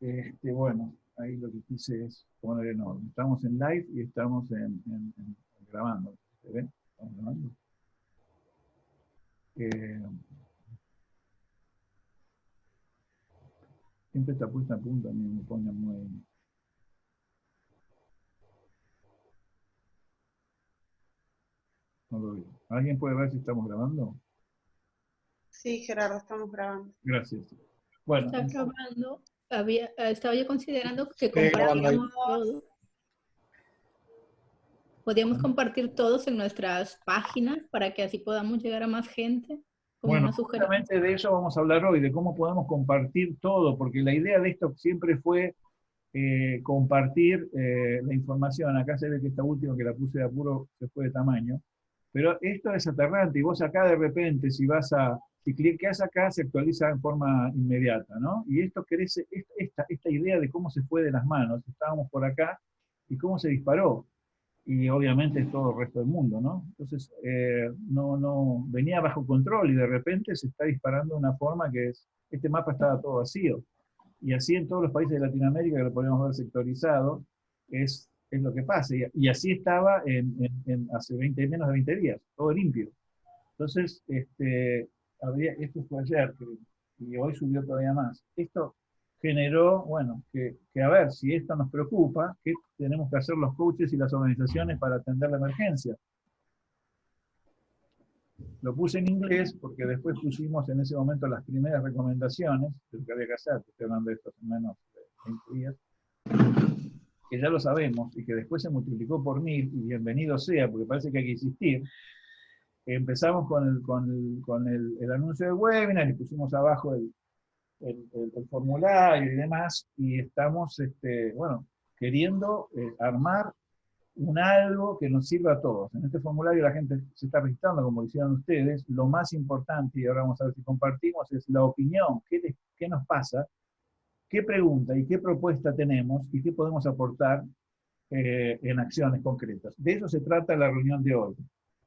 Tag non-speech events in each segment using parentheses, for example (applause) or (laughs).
Este, bueno, ahí lo que quise es poner en orden. Estamos en live y estamos en, grabando. ¿Se ve? Estamos grabando. Eh, siempre está puesta a punto, a mí me pone muy... No lo veo. ¿Alguien puede ver si estamos grabando? Sí, Gerardo, estamos grabando. Gracias. Bueno. Está grabando. Había, estaba yo considerando que compartíamos todo. Podríamos compartir todos en nuestras páginas para que así podamos llegar a más gente. Bueno, justamente de eso vamos a hablar hoy, de cómo podemos compartir todo, porque la idea de esto siempre fue eh, compartir eh, la información. Acá se ve que esta última que la puse de apuro se fue de tamaño. Pero esto es aterrante y vos acá de repente, si vas a, si clicas acá, se actualiza en forma inmediata, ¿no? Y esto crece, esta, esta idea de cómo se fue de las manos, estábamos por acá y cómo se disparó. Y obviamente todo el resto del mundo, ¿no? Entonces, eh, no, no, venía bajo control y de repente se está disparando de una forma que es, este mapa estaba todo vacío. Y así en todos los países de Latinoamérica, que lo podemos ver sectorizado, es es lo que pasa. Y, así estaba en, hace 20, menos de 20 días, todo limpio. Entonces, este, había, esto fue ayer, y hoy subió todavía más. Esto generó, bueno, que, a ver, si esto nos preocupa, ¿qué tenemos que hacer los coaches y las organizaciones para atender la emergencia? Lo puse en inglés porque después pusimos en ese momento las primeras recomendaciones de lo que había que hacer, estoy hablando de esto menos de 20 días que ya lo sabemos y que después se multiplicó por mil, y bienvenido sea, porque parece que hay que insistir, empezamos con el, con el, anuncio del webinar y pusimos abajo el, formulario y demás, y estamos, este, bueno, queriendo eh, armar un algo que nos sirva a todos. En este formulario la gente se está registrando, como hicieron ustedes, lo más importante, y ahora vamos a ver si compartimos, es la opinión, qué, qué nos pasa, qué pregunta y qué propuesta tenemos y qué podemos aportar eh, en acciones concretas. De eso se trata la reunión de hoy.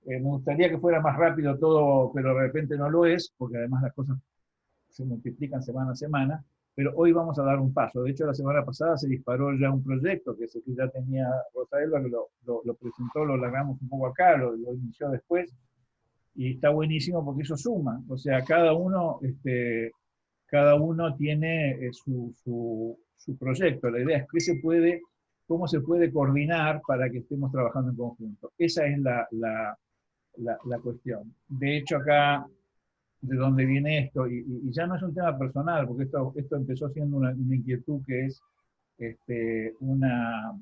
Eh, me gustaría que fuera más rápido todo, pero de repente no lo es, porque además las cosas se multiplican semana a semana, pero hoy vamos a dar un paso. De hecho, la semana pasada se disparó ya un proyecto que, que ya tenía Rosa que lo, lo, presentó, lo largamos un poco acá, lo, lo, inició después, y está buenísimo porque eso suma. O sea, cada uno este, cada uno tiene eh, su, su, proyecto. La idea es qué se puede, cómo se puede coordinar para que estemos trabajando en conjunto. Esa es la, la, la, cuestión. De hecho, acá, de dónde viene esto, y, ya no es un tema personal, porque esto, esto empezó siendo una, una inquietud que es este, una...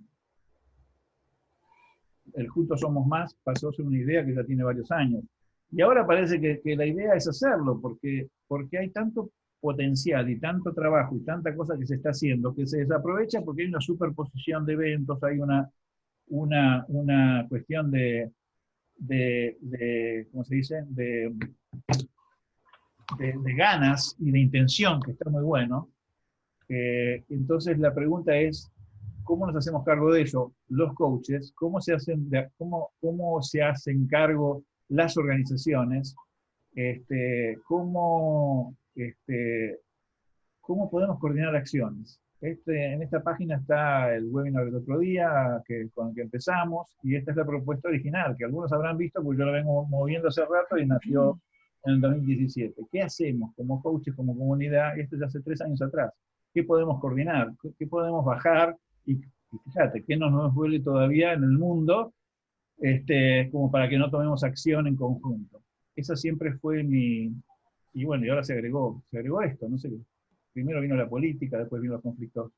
El Juntos Somos Más pasó a ser una idea que ya tiene varios años. Y ahora parece que, que la idea es hacerlo, porque, porque hay tanto potencial y tanto trabajo y tanta cosa que se está haciendo que se desaprovecha porque hay una superposición de eventos, hay una, una, una cuestión de, de, ¿cómo se dice?, de, de, ganas y de intención, que está muy bueno. Eh, entonces la pregunta es, ¿cómo nos hacemos cargo de ello los coaches? ¿Cómo se hacen, cómo, cómo se hacen cargo las organizaciones? Este, ¿Cómo este, ¿cómo podemos coordinar acciones? Este, en esta página está el webinar del otro día que, con el que empezamos, y esta es la propuesta original, que algunos habrán visto, porque yo la vengo moviendo hace rato y nació en el 2017. ¿Qué hacemos como coaches, como comunidad? Esto ya hace tres años atrás. ¿Qué podemos coordinar? ¿Qué, podemos bajar? Y, fíjate, ¿qué no nos duele todavía en el mundo este, como para que no tomemos acción en conjunto? Esa siempre fue mi, y bueno, y ahora se agregó, se agregó esto, no sé, primero vino la política, después vino los conflictos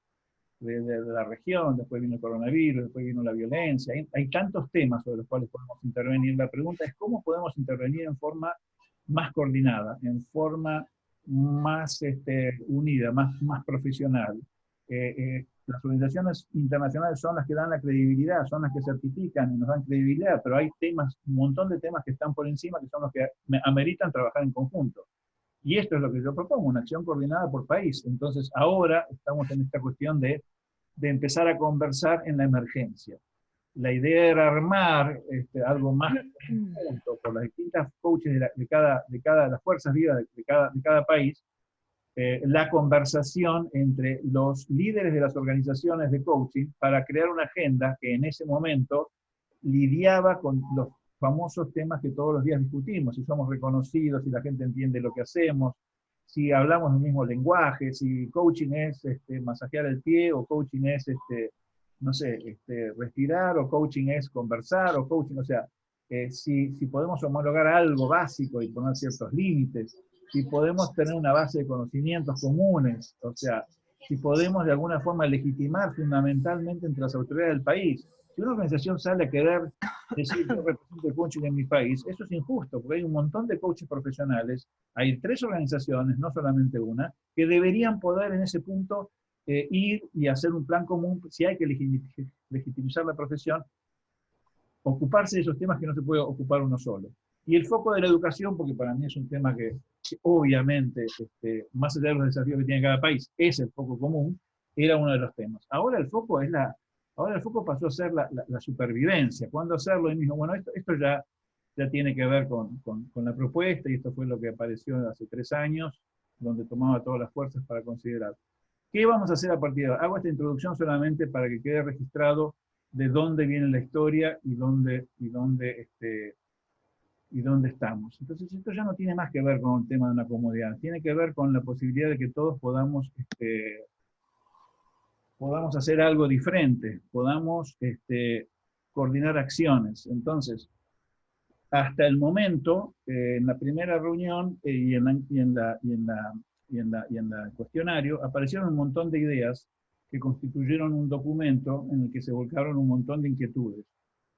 de, la región, después vino el coronavirus, después vino la violencia, hay, tantos temas sobre los cuales podemos intervenir. La pregunta es cómo podemos intervenir en forma más coordinada, en forma más este, unida, más, más profesional. Eh, eh, las organizaciones internacionales son las que dan la credibilidad, son las que certifican y nos dan credibilidad, pero hay temas, un montón de temas que están por encima que son los que ameritan trabajar en conjunto. Y esto es lo que yo propongo, una acción coordinada por país. Entonces, ahora estamos en esta cuestión de, de empezar a conversar en la emergencia. La idea era armar este, algo más conjunto por las distintas coaches de, cada, de cada, las fuerzas vivas de, cada, de cada país, eh, la conversación entre los líderes de las organizaciones de coaching para crear una agenda que en ese momento lidiaba con los famosos temas que todos los días discutimos, si somos reconocidos, si la gente entiende lo que hacemos, si hablamos el mismo lenguaje, si coaching es este, masajear el pie o coaching es, este, no sé, este, respirar o coaching es conversar o coaching, o sea, eh, si, si podemos homologar algo básico y poner ciertos límites, si podemos tener una base de conocimientos comunes, o sea, si podemos de alguna forma legitimar fundamentalmente entre las autoridades del país. Si una organización sale a querer decir yo represento el coaching en mi país, eso es injusto, porque hay un montón de coaches profesionales, hay tres organizaciones, no solamente una, que deberían poder en ese punto eh, ir y hacer un plan común, si hay que legitimizar la profesión, ocuparse de esos temas que no se puede ocupar uno solo. Y el foco de la educación, porque para mí es un tema que, obviamente, este, más allá de los desafíos que tiene cada país, es el foco común, era uno de los temas. Ahora el foco es la, Ahora el foco pasó a ser la, supervivencia. ¿Cuándo hacerlo? Y mismo, bueno, esto, ya, ya tiene que ver con, la propuesta, y esto fue lo que apareció hace tres años, donde tomaba todas las fuerzas para considerar. ¿Qué vamos a hacer a partir de ahora? Hago esta introducción solamente para que quede registrado de dónde viene la historia y dónde, y dónde, este, y dónde estamos. Entonces, esto ya no tiene más que ver con el tema de una comodidad, tiene que ver con la posibilidad de que todos podamos este, podamos hacer algo diferente, podamos este, coordinar acciones. Entonces, hasta el momento, eh, en la primera reunión y en la cuestionario, aparecieron un montón de ideas que constituyeron un documento en el que se volcaron un montón de inquietudes.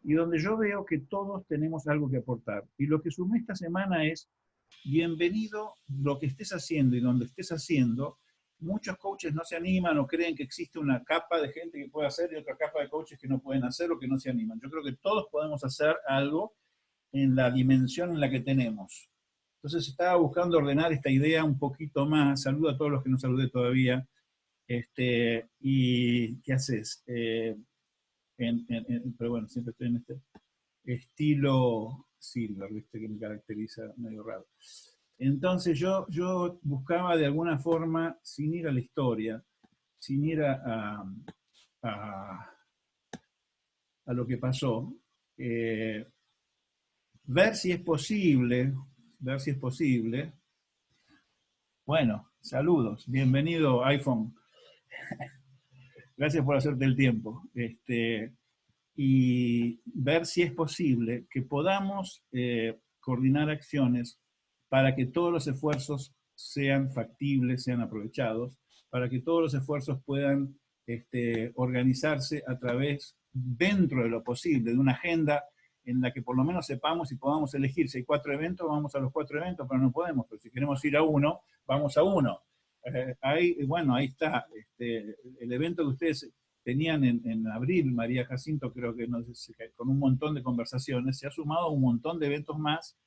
Y donde yo veo que todos tenemos algo que aportar. Y lo que sumé esta semana es, bienvenido lo que estés haciendo y donde estés haciendo, muchos coaches no se animan o creen que existe una capa de gente que puede hacer y otra capa de coaches que no pueden hacer o que no se animan. Yo creo que todos podemos hacer algo en la dimensión en la que tenemos. Entonces estaba buscando ordenar esta idea un poquito más. Saludo a todos los que no saludé todavía. Este, ¿Y qué haces? Eh, pero bueno, siempre estoy en este estilo silver, ¿viste? que me caracteriza medio raro. Entonces yo, yo buscaba de alguna forma, sin ir a la historia, sin ir a, a, lo que pasó, eh, ver si es posible, ver si es posible. Bueno, saludos, bienvenido iPhone. (laughs) Gracias por hacerte el tiempo. Este, y ver si es posible que podamos eh, coordinar acciones para que todos los esfuerzos sean factibles, sean aprovechados, para que todos los esfuerzos puedan este, organizarse a través, dentro de lo posible, de una agenda en la que por lo menos sepamos y podamos elegir. Si hay cuatro eventos, vamos a los cuatro eventos, pero no podemos, pero si queremos ir a uno, vamos a uno. Eh, ahí, bueno, ahí está, este, el evento que ustedes tenían en, abril, María Jacinto, creo que con un montón de conversaciones, se ha sumado un montón de eventos más,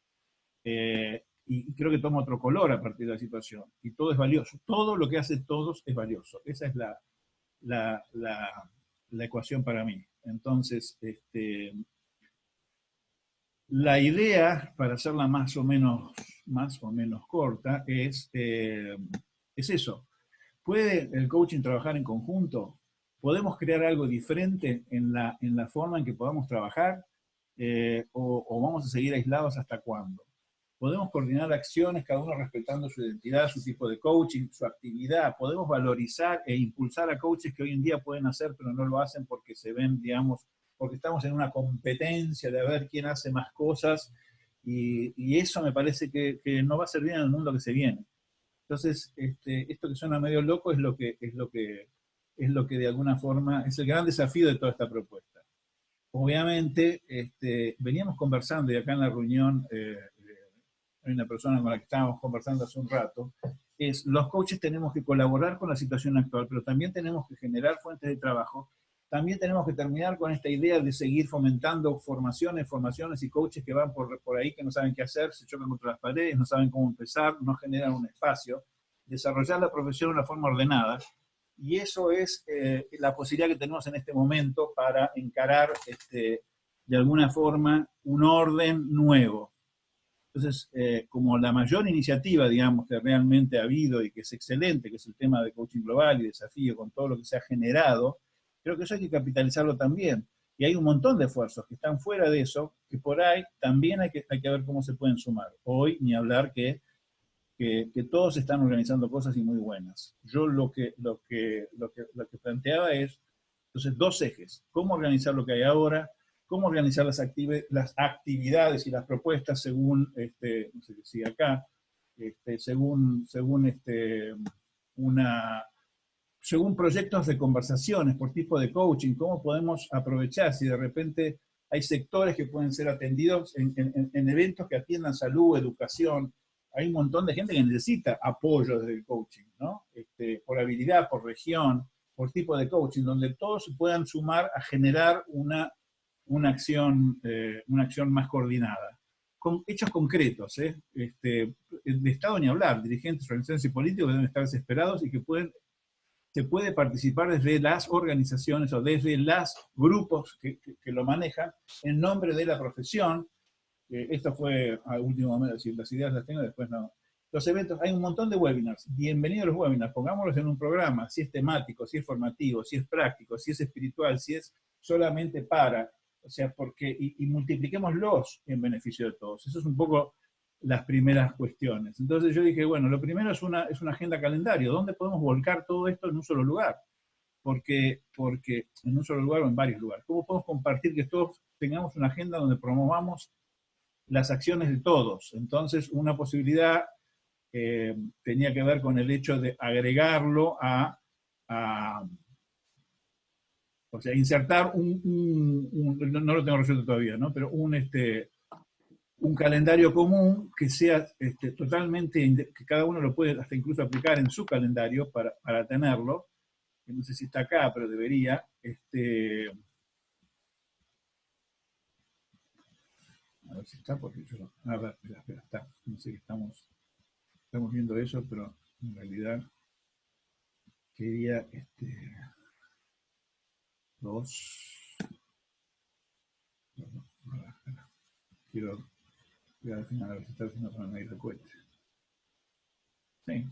eh, y creo que toma otro color a partir de la situación. Y todo es valioso. Todo lo que hace todos es valioso. Esa es la, la, la, ecuación para mí. Entonces, este, la idea, para hacerla más o menos, más o menos corta, es, eh, es eso. ¿Puede el coaching trabajar en conjunto? ¿Podemos crear algo diferente en la, en la forma en que podamos trabajar? Eh, o, ¿O vamos a seguir aislados hasta cuándo? Podemos coordinar acciones, cada uno respetando su identidad, su tipo de coaching, su actividad, podemos valorizar e impulsar a coaches que hoy en día pueden hacer, pero no lo hacen porque se ven, digamos, porque estamos en una competencia de ver quién hace más cosas, y, eso me parece que, no va a servir en el mundo que se viene. Entonces, este, esto que suena medio loco es lo que, es lo que, es lo que de alguna forma es el gran desafío de toda esta propuesta. Obviamente, este, veníamos conversando y acá en la reunión eh, hay una persona con la que estábamos conversando hace un rato, es los coaches tenemos que colaborar con la situación actual, pero también tenemos que generar fuentes de trabajo, también tenemos que terminar con esta idea de seguir fomentando formaciones, formaciones y coaches que van por, por ahí, que no saben qué hacer, se chocan contra las paredes, no saben cómo empezar, no generan un espacio, desarrollar la profesión de una forma ordenada, y eso es eh, la posibilidad que tenemos en este momento para encarar este, de alguna forma un orden nuevo. Entonces, eh, como la mayor iniciativa, digamos, que realmente ha habido y que es excelente, que es el tema de coaching global y desafío con todo lo que se ha generado, creo que eso hay que capitalizarlo también. Y hay un montón de esfuerzos que están fuera de eso, que por ahí también hay que, hay que ver cómo se pueden sumar. Hoy, ni hablar que, que, todos están organizando cosas y muy buenas. Yo lo que, lo que, lo que, lo que planteaba es, entonces, dos ejes. Cómo organizar lo que hay ahora, cómo organizar las, las actividades y las propuestas según, este, no sé si acá, este, según, según, este, una, según proyectos de conversaciones por tipo de coaching, cómo podemos aprovechar si de repente hay sectores que pueden ser atendidos en, en, eventos que atiendan salud, educación, hay un montón de gente que necesita apoyo desde el coaching, ¿no? Este, por habilidad, por región, por tipo de coaching, donde todos se puedan sumar a generar una una acción, eh, una acción más coordinada. Con hechos concretos, ¿eh? este, de Estado ni hablar, dirigentes, organizaciones y políticos deben estar desesperados y que pueden, se puede participar desde las organizaciones o desde los grupos que, lo manejan en nombre de la profesión. esto fue al último momento, decir, las ideas las tengo, después no. Los eventos, hay un montón de webinars, bienvenidos los webinars, pongámoslos en un programa, si es temático, si es formativo, si es práctico, si es espiritual, si es solamente para, o sea, porque, y, multipliquémoslos en beneficio de todos. Eso es un poco las primeras cuestiones. Entonces yo dije, bueno, lo primero es una, es una agenda calendario. ¿Dónde podemos volcar todo esto en un solo lugar? Porque, porque en un solo lugar o en varios lugares. ¿Cómo podemos compartir que todos tengamos una agenda donde promovamos las acciones de todos? Entonces, una posibilidad eh, tenía que ver con el hecho de agregarlo a o sea, insertar un, no, lo tengo resuelto todavía, ¿no? Pero un, este, un calendario común que sea este, totalmente, que cada uno lo puede hasta incluso aplicar en su calendario para, para tenerlo, no sé si está acá, pero debería, este, a ver si está, porque yo, a ver, espera, espera, está, no sé que estamos, estamos viendo eso, pero en realidad quería, este, dos. Quiero voy al final a ver si está haciendo medir el cohete. Sí,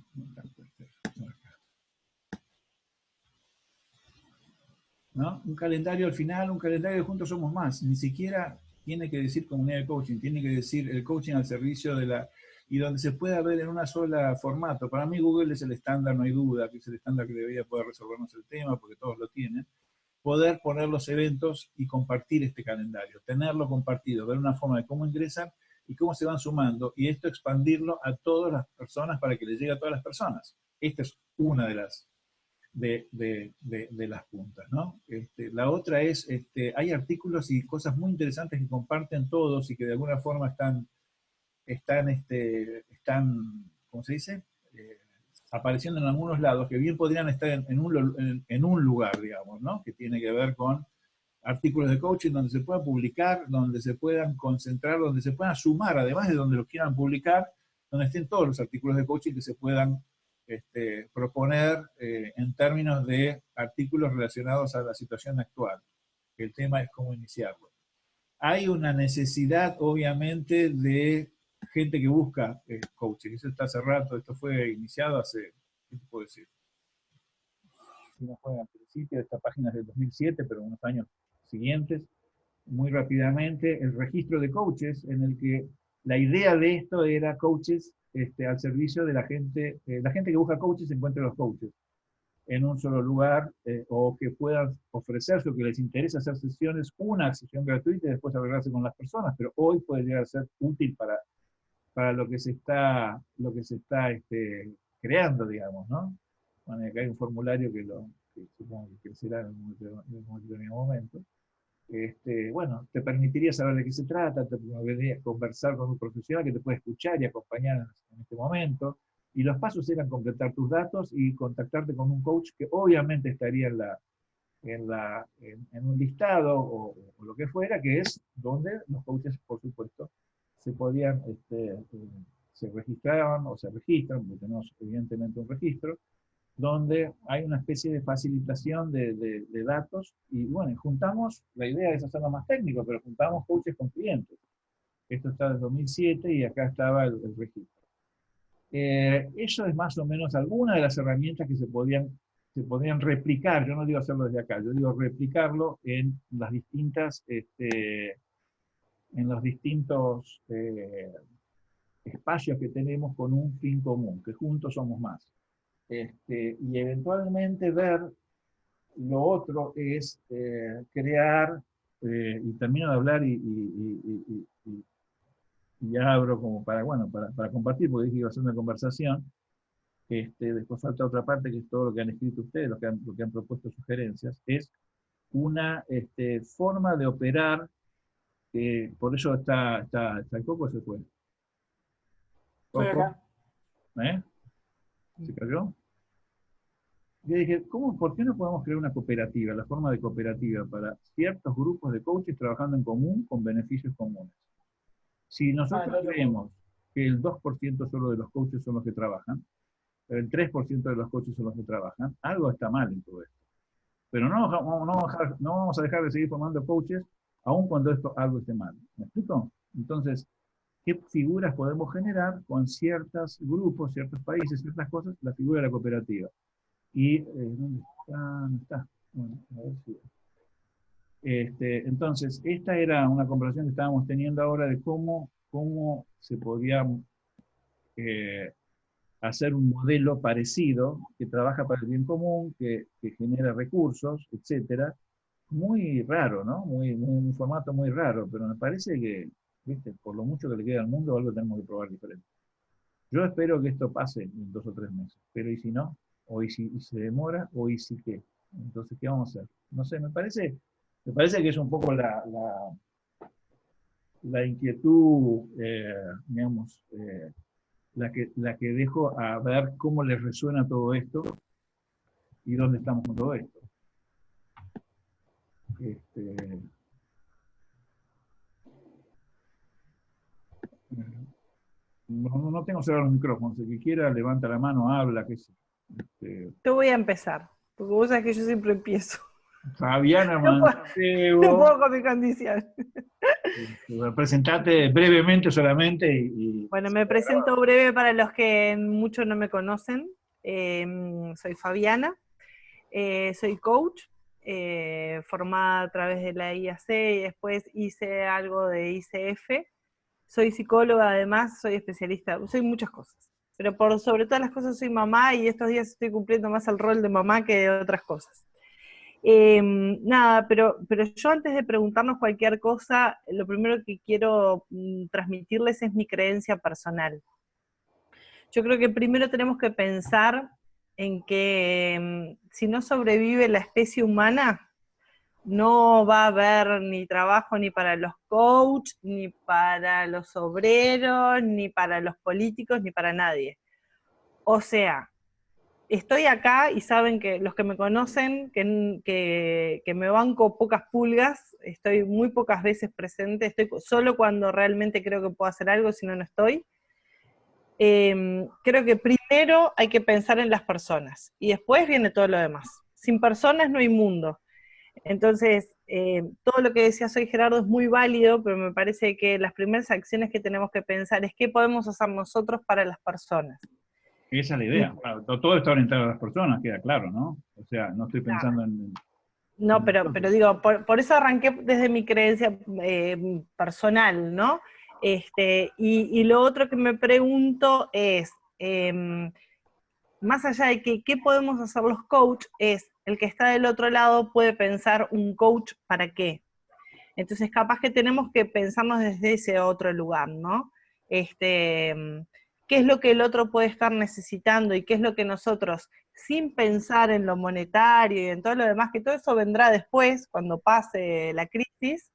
¿No? Un calendario al final, un calendario de juntos somos más. Ni siquiera tiene que decir comunidad de coaching, tiene que decir el coaching al servicio de la... y donde se pueda ver en una sola formato. Para mí Google es el estándar, no hay duda, que es el estándar que debería poder resolvernos el tema, porque todos lo tienen poder poner los eventos y compartir este calendario, tenerlo compartido, ver una forma de cómo ingresan y cómo se van sumando, y esto expandirlo a todas las personas para que le llegue a todas las personas. Esta es una de las, de, las puntas. ¿no? Este, la otra es, este, hay artículos y cosas muy interesantes que comparten todos y que de alguna forma están, están, este, están ¿cómo se dice? Eh, apareciendo en algunos lados que bien podrían estar en, un, en, un, lugar, digamos, ¿no? Que tiene que ver con artículos de coaching donde se pueda publicar, donde se puedan concentrar, donde se puedan sumar, además de donde los quieran publicar, donde estén todos los artículos de coaching que se puedan este, proponer eh, en términos de artículos relacionados a la situación actual. El tema es cómo iniciarlo. Hay una necesidad, obviamente, de gente que busca eh, coaching. Eso está hace rato, esto fue iniciado hace, ¿qué te puedo decir? No fue al principio, esta página es del 2007, pero unos años siguientes, muy rápidamente, el registro de coaches, en el que la idea de esto era coaches este, al servicio de la gente, eh, la gente que busca coaches encuentre los coaches en un solo lugar, eh, o que puedan ofrecerse, o que les interesa hacer sesiones, una sesión gratuita y después arreglarse con las personas, pero hoy puede llegar a ser útil para para lo que se está, lo que se está este, creando, digamos, ¿no? Bueno, acá hay un formulario que, lo, supongo que crecerá en un determinado momento. Este, bueno, te permitiría saber de qué se trata, te permitiría conversar con un profesional que te puede escuchar y acompañar en este momento. Y los pasos eran completar tus datos y contactarte con un coach que obviamente estaría en, la, en, la, en, un listado o, o, lo que fuera, que es donde los coaches, por supuesto, se podían, este, se registraban o se registran, porque tenemos evidentemente un registro, donde hay una especie de facilitación de, de, datos y bueno, juntamos, la idea es hacerlo más técnico, pero juntamos coaches con clientes. Esto está desde 2007 y acá estaba el, registro. Eh, eso es más o menos alguna de las herramientas que se podían, se podían replicar, yo no digo hacerlo desde acá, yo digo replicarlo en las distintas, este, en los distintos eh, espacios que tenemos con un fin común, que juntos somos más. Este, y eventualmente ver lo otro es eh, crear, eh, y termino de hablar y, y, abro como para, bueno, para, para, compartir, porque dije que iba a ser una conversación. Este, después falta otra parte, que es todo lo que han escrito ustedes, lo que han, lo que han propuesto sugerencias, es una este, forma de operar, por eso está, está, está el coco se fue. ¿Eh? ¿Se cayó? Yo dije, ¿cómo, ¿por qué no podemos crear una cooperativa, la forma de cooperativa para ciertos grupos de coaches trabajando en común con beneficios comunes? Si nosotros ah, creemos que el 2% solo de los coaches son los que trabajan, el 3% de los coaches son los que trabajan, algo está mal en todo esto. Pero no, no, no vamos a dejar de seguir formando coaches aun cuando esto algo esté mal. ¿Me explico? Entonces, qué figuras podemos generar con ciertos grupos, ciertos países, ciertas cosas, la figura de la cooperativa. Y, eh, ¿dónde está? ¿Dónde está? Bueno, a ver si... Este, entonces, esta era una comparación que estábamos teniendo ahora de cómo, cómo se podía eh, hacer un modelo parecido, que trabaja para el bien común, que, que genera recursos, etcétera. Muy raro, ¿no? Muy, un formato muy raro, pero me parece que por lo mucho que le queda al mundo, algo tenemos que probar diferente. Yo espero que esto pase en dos o tres meses, pero ¿y si no? ¿O y si se demora? ¿O y si qué? Entonces, ¿qué vamos a hacer? No sé, me parece, me parece que es un poco la, la, inquietud, eh, digamos, eh, la, que, la que dejo a ver cómo les resuena todo esto y dónde estamos con todo esto. Este, No, no tengo cerrado los micrófonos. El que quiera, levanta la mano, habla, qué sé. Este... Yo voy a empezar, porque vos sabés que yo siempre empiezo. Fabiana (laughs) no No puedo con mi condición. Este, presentate brevemente solamente. Y, bueno, me presento breve para los que muchos no me conocen. Em, soy Fabiana, eh, soy coach, eh, formada a través de la IAC y después hice algo de ICF soy psicóloga además, soy especialista, soy muchas cosas. Pero sobre todas las cosas soy mamá y estos días estoy cumpliendo más el rol de mamá que de otras cosas. Em, nada, pero, pero yo antes de preguntarnos cualquier cosa, lo primero que quiero mm, transmitirles es mi creencia personal. Yo creo que primero tenemos que pensar en que em, si no sobrevive la especie humana, no va a haber ni trabajo ni para los coaches, ni para los obreros, ni para los políticos, ni para nadie. O sea, estoy acá y saben que los que me conocen, que, que, me banco pocas pulgas, estoy muy pocas veces presente, estoy solo cuando realmente creo que puedo hacer algo, si no, no estoy. Em, creo que primero hay que pensar en las personas y después viene todo lo demás. Sin personas no hay mundo. Entonces, eh, todo lo que decía hoy Gerardo es muy válido, pero me parece que las primeras acciones que tenemos que pensar es qué podemos hacer nosotros para las personas. Esa es la idea. todo está orientado a las personas, queda claro, ¿no? O sea, no estoy pensando en... No, pero, pero digo, por, eso arranqué desde mi creencia eh, personal, ¿no? Este, y, lo otro que me pregunto es, em, más allá de que qué podemos hacer los coaches, es el que está del otro lado puede pensar un coach para qué. Entonces, capaz que tenemos que pensarnos desde ese otro lugar, ¿no? Este, ¿Qué es lo que el otro puede estar necesitando y qué es lo que nosotros, sin pensar en lo monetario y en todo lo demás, que todo eso vendrá después, cuando pase la crisis,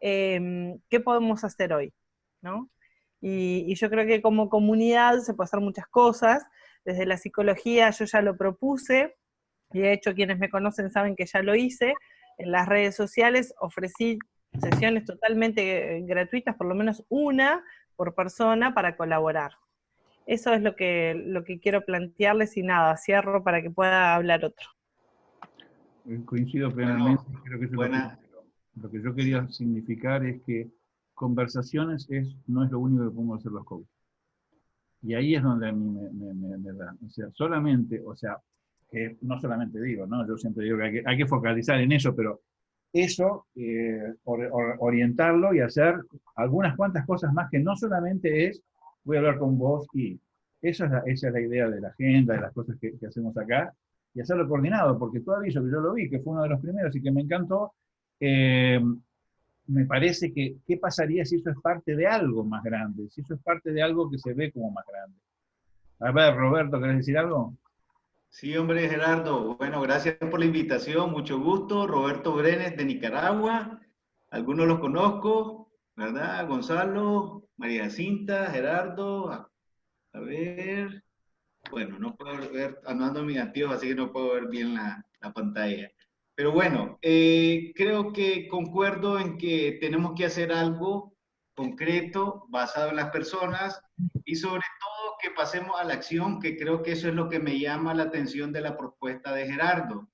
em, ¿qué podemos hacer hoy? ¿No? Y, y yo creo que como comunidad se puede hacer muchas cosas. Desde la psicología yo ya lo propuse, y de hecho quienes me conocen saben que ya lo hice, en las redes sociales ofrecí sesiones totalmente eh, gratuitas, por lo menos una por persona para colaborar. Eso es lo que, lo que quiero plantearles y nada, cierro para que pueda hablar otro. Coincido plenamente, creo que lo, que, lo que yo quería significar es que conversaciones es, no es lo único que podemos hacer los coaches. Y ahí es donde a mí me, da. O sea, solamente, o sea, que no solamente digo, ¿no? Yo siempre digo que hay que, focalizar en eso, pero eso, eh, orientarlo y hacer algunas cuantas cosas más que no solamente es, voy a hablar con vos y esa es la, esa es la idea de la agenda, de las cosas que, hacemos acá, y hacerlo coordinado, porque aviso que yo lo vi, que fue uno de los primeros y que me encantó, eh, me parece que, ¿qué pasaría si eso es parte de algo más grande? Si eso es parte de algo que se ve como más grande. A ver, Roberto, ¿querés decir algo? Sí, hombre, Gerardo. Bueno, gracias por la invitación, mucho gusto. Roberto Brenes de Nicaragua. Algunos los conozco, ¿verdad? Gonzalo, María Cinta, Gerardo. A, ver. Bueno, no puedo ver, andando mis antiguos, así que no puedo ver bien la, la pantalla. Pero bueno, eh, creo que concuerdo en que tenemos que hacer algo concreto, basado en las personas y sobre todo que pasemos a la acción, que creo que eso es lo que me llama la atención de la propuesta de Gerardo.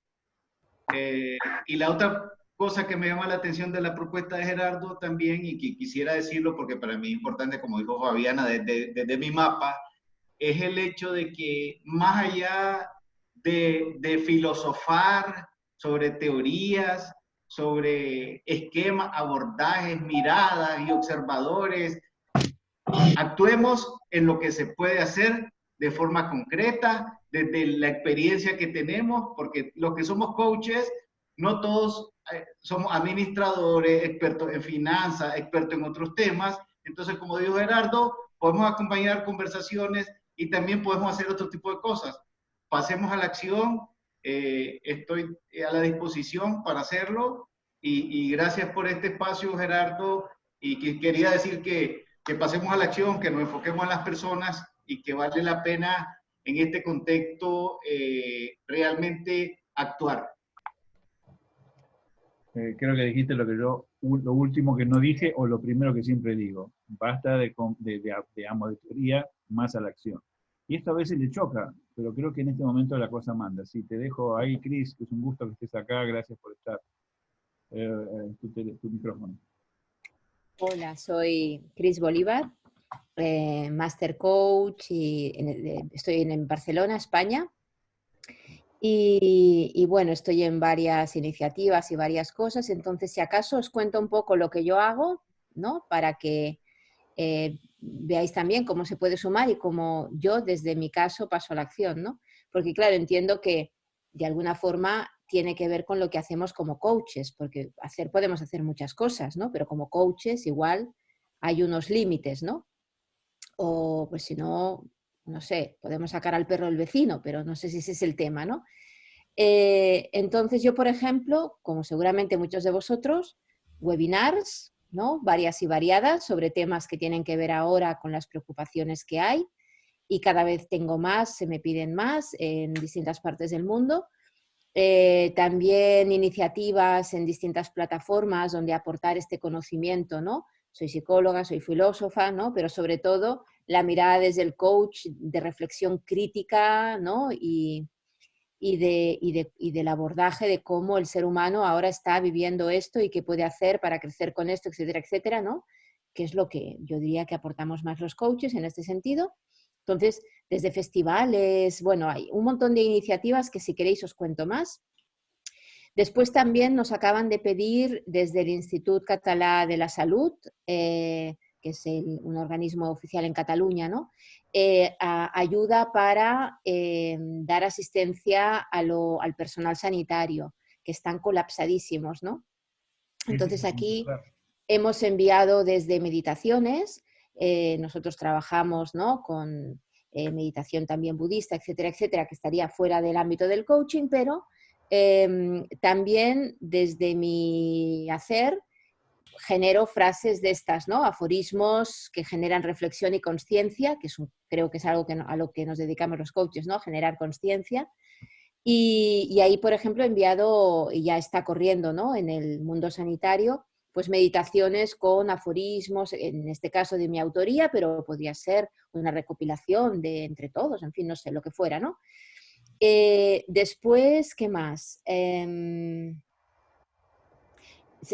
Eh, y la otra cosa que me llama la atención de la propuesta de Gerardo también, y que quisiera decirlo porque para mí es importante, como dijo Fabiana, desde, mi mapa, es el hecho de que más allá de, de filosofar sobre teorías, sobre esquemas, abordajes, miradas y observadores. Actuemos en lo que se puede hacer de forma concreta, desde la experiencia que tenemos, porque los que somos coaches, no todos eh, somos administradores, expertos en finanzas, expertos en otros temas. Entonces, como dijo Gerardo, podemos acompañar conversaciones y también podemos hacer otro tipo de cosas. Pasemos a la acción, eh, estoy a la disposición para hacerlo y, gracias por este espacio, Gerardo, y que quería decir que, que pasemos a la acción, que nos enfoquemos en las personas y que vale la pena en este contexto eh, realmente actuar. Eh, creo que dijiste lo que yo, lo último que no dije o lo primero que siempre digo. Basta de, de, de, de más a la acción. Y esto a veces le choca, pero creo que en este momento la cosa manda. Sí, te dejo ahí, Cris, es un gusto que estés acá, gracias por estar. Eh, eh, tu, micrófono. Hola, soy Cris Bolívar, eh, Master Coach y estoy en, Barcelona, España. Y, y, bueno, estoy en varias iniciativas y varias cosas, entonces si acaso os cuento un poco lo que yo hago, ¿no? Para que eh, veáis también cómo se puede sumar y cómo yo desde mi caso paso a la acción, ¿no? Porque claro, entiendo que de alguna forma tiene que ver con lo que hacemos como coaches, porque hacer podemos hacer muchas cosas, ¿no? Pero como coaches igual hay unos límites, ¿no? O pues si no, no sé, podemos sacar al perro del vecino, pero no sé si ese es el tema, ¿no? Eh, entonces yo, por ejemplo, como seguramente muchos de vosotros, webinars, ¿no? varias y variadas sobre temas que tienen que ver ahora con las preocupaciones que hay y cada vez tengo más, se me piden más en distintas partes del mundo. Eh, también iniciativas en distintas plataformas donde aportar este conocimiento, ¿no? Soy psicóloga, soy filósofa, ¿no? Pero sobre todo la mirada desde el coach de reflexión crítica, ¿no? Y, y, de, y, del abordaje de cómo el ser humano ahora está viviendo esto y qué puede hacer para crecer con esto, etcétera, etcétera, ¿no? Que es lo que yo diría que aportamos más los coaches en este sentido. Entonces, desde festivales, bueno, hay un montón de iniciativas que si queréis os cuento más. Después también nos acaban de pedir desde el Instituto Catalá de la Salud, eh, que es un organismo oficial en Cataluña, ¿no? Eh, ayuda para eh, dar asistencia al personal sanitario, que están colapsadísimos, ¿no? Entonces aquí hemos enviado desde meditaciones, eh, nosotros trabajamos ¿no? con meditación también budista, etcétera, etcétera, que estaría fuera del ámbito del coaching, pero em, también desde mi hacer genero frases de estas, ¿no? Aforismos que generan reflexión y conciencia, que creo que es algo que a lo que nos dedicamos los coaches, ¿no? Generar conciencia. Y, ahí, por ejemplo, he enviado, y ya está corriendo, ¿no? En el mundo sanitario, pues meditaciones con aforismos, en este caso de mi autoría, pero podría ser una recopilación de entre todos, en fin, no sé, lo que fuera, ¿no? Eh, después, ¿qué más? Em,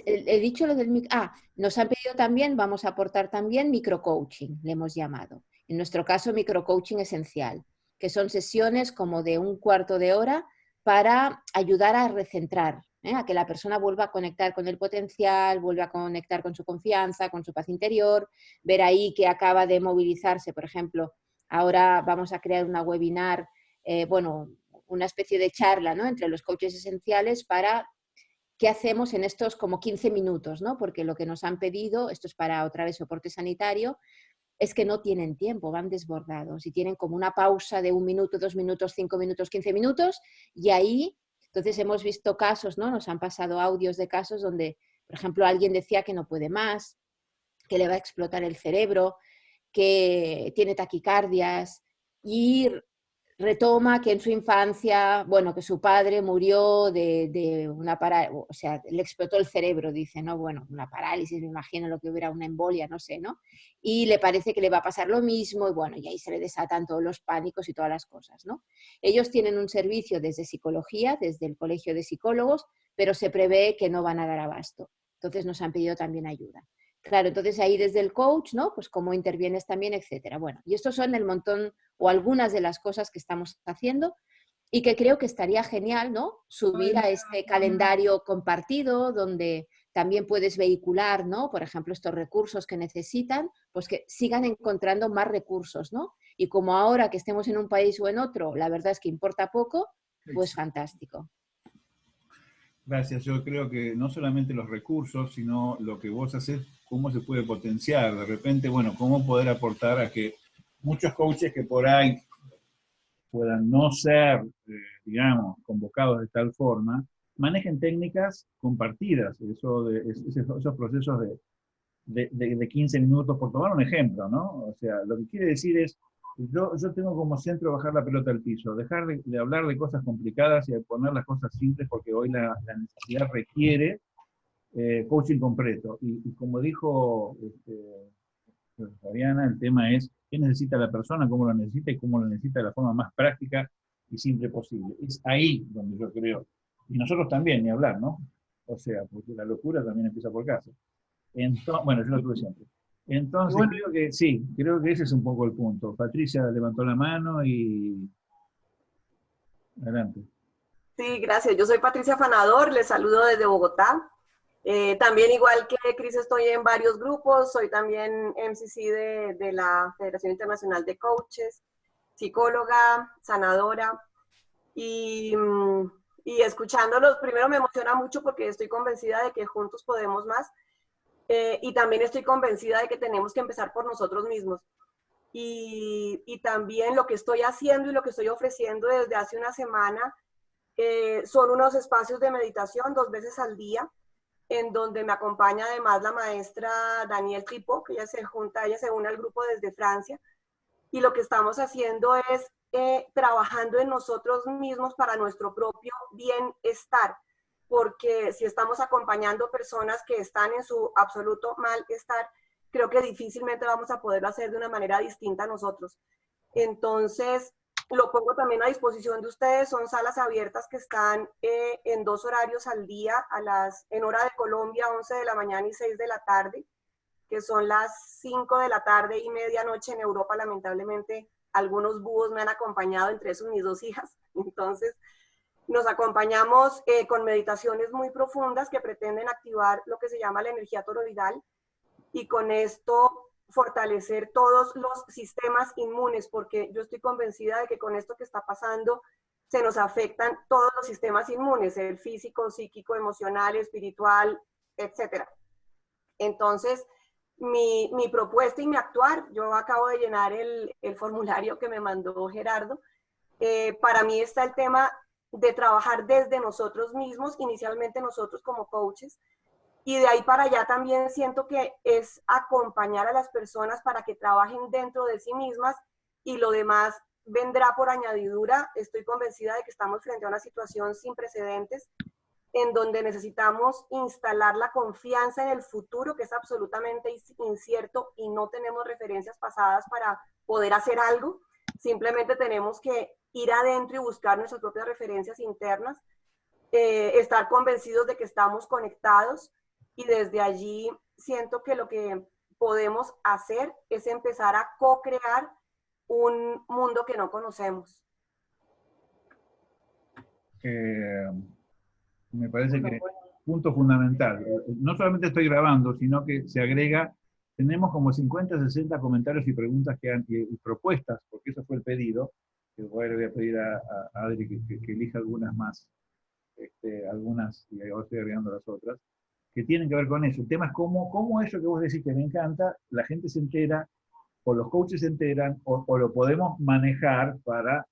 he dicho lo del... Ah, nos han pedido también, vamos a aportar también microcoaching, le hemos llamado. En nuestro caso, microcoaching esencial, que son sesiones como de un cuarto de hora para ayudar a recentrar, ¿eh? a que la persona vuelva a conectar con el potencial, vuelva a conectar con su confianza, con su paz interior, ver ahí que acaba de movilizarse, por ejemplo, ahora vamos a crear una webinar, eh, bueno, una especie de charla ¿no? entre los coaches esenciales para qué hacemos en estos como 15 minutos, ¿no? Porque lo que nos han pedido, esto es para otra vez soporte sanitario, es que no tienen tiempo, van desbordados y tienen como una pausa de un minuto, dos minutos, cinco minutos, quince minutos y ahí, entonces hemos visto casos, ¿no? Nos han pasado audios de casos donde, por ejemplo, alguien decía que no puede más, que le va a explotar el cerebro, que tiene taquicardias y retoma que en su infancia, bueno, que su padre murió de, una parálisis, o sea, le explotó el cerebro, dice, ¿no? Bueno, una parálisis, me imagino lo que hubiera, una embolia, no sé, ¿no? Y le parece que le va a pasar lo mismo y bueno, y ahí se le desatan todos los pánicos y todas las cosas, ¿no? Ellos tienen un servicio desde psicología, desde el colegio de psicólogos, pero se prevé que no van a dar abasto. Entonces nos han pedido también ayuda. Claro, entonces ahí desde el coach, ¿no? Pues cómo intervienes también, etcétera. Bueno, y estos son el montón o algunas de las cosas que estamos haciendo y que creo que estaría genial, ¿no? Subir a este calendario compartido donde también puedes vehicular, ¿no? Por ejemplo, estos recursos que necesitan, pues que sigan encontrando más recursos, ¿no? Y como ahora que estemos en un país o en otro, la verdad es que importa poco, pues fantástico. Gracias. Yo creo que no solamente los recursos, sino lo que vos haces, cómo se puede potenciar. De repente, bueno, cómo poder aportar a que muchos coaches que por ahí puedan no ser, eh, digamos, convocados de tal forma, manejen técnicas compartidas, eso de, esos procesos de, de, 15 minutos, por tomar un ejemplo, ¿no? O sea, lo que quiere decir es, yo, yo tengo como centro bajar la pelota al piso, dejar de, hablar de cosas complicadas y de poner las cosas simples porque hoy la, necesidad requiere eh, coaching completo. Y, como dijo este, Fabiana, el tema es qué necesita la persona, cómo lo necesita y cómo lo necesita de la forma más práctica y simple posible. Es ahí donde yo creo, y nosotros también, ni hablar, ¿no? O sea, porque la locura también empieza por casa. Entonces, bueno, yo lo tuve siempre. Entonces, creo que sí, creo que ese es un poco el punto. Patricia levantó la mano y... Adelante. Sí, gracias. Yo soy Patricia Fanador, les saludo desde Bogotá. Eh, también igual que Cris estoy en varios grupos, soy también MCC de, de, la Federación Internacional de Coaches, psicóloga, sanadora y, mm, y escuchándolos, primero me emociona mucho porque estoy convencida de que juntos podemos más eh, y también estoy convencida de que tenemos que empezar por nosotros mismos. Y, y, también lo que estoy haciendo y lo que estoy ofreciendo desde hace una semana eh, son unos espacios de meditación dos veces al día en donde me acompaña además la maestra Daniel Tipo, que ella se junta, ella se une al grupo desde Francia, y lo que estamos haciendo es eh, trabajando en nosotros mismos para nuestro propio bienestar, porque si estamos acompañando personas que están en su absoluto malestar, creo que difícilmente vamos a poderlo hacer de una manera distinta a nosotros. Entonces, lo pongo también a disposición de ustedes, son salas abiertas que están eh, en dos horarios al día, a las, en hora de Colombia, 11 de la mañana y 6 de la tarde, que son las 5 de la tarde y medianoche en Europa, lamentablemente algunos búhos me han acompañado, entre esos mis dos hijas, (laughs) entonces nos acompañamos eh, con meditaciones muy profundas que pretenden activar lo que se llama la energía toroidal. Y con esto fortalecer todos los sistemas inmunes, porque yo estoy convencida de que con esto que está pasando se nos afectan todos los sistemas inmunes, el físico, psíquico, emocional, espiritual, etc. Entonces, mi, mi, propuesta y mi actuar, yo acabo de llenar el, el formulario que me mandó Gerardo, eh, para mí está el tema de trabajar desde nosotros mismos, inicialmente nosotros como coaches, y de ahí para allá también siento que es acompañar a las personas para que trabajen dentro de sí mismas y lo demás vendrá por añadidura. Estoy convencida de que estamos frente a una situación sin precedentes en donde necesitamos instalar la confianza en el futuro, que es absolutamente incierto y no tenemos referencias pasadas para poder hacer algo. Simplemente tenemos que ir adentro y buscar nuestras propias referencias internas, eh, estar convencidos de que estamos conectados y desde allí siento que lo que podemos hacer es empezar a co-crear un mundo que no conocemos. Eh, me parece que punto fundamental. No solamente estoy grabando, sino que se agrega, tenemos como 50, 60 comentarios y preguntas que han, y, propuestas, porque eso fue el pedido, que voy, le voy a pedir a, Adri que, elija algunas más, este, algunas, y ahora estoy agregando las otras, que tienen que ver con eso. El tema es cómo, cómo eso que vos decís que me encanta, la gente se entera, o los coaches se enteran, o, lo podemos manejar para,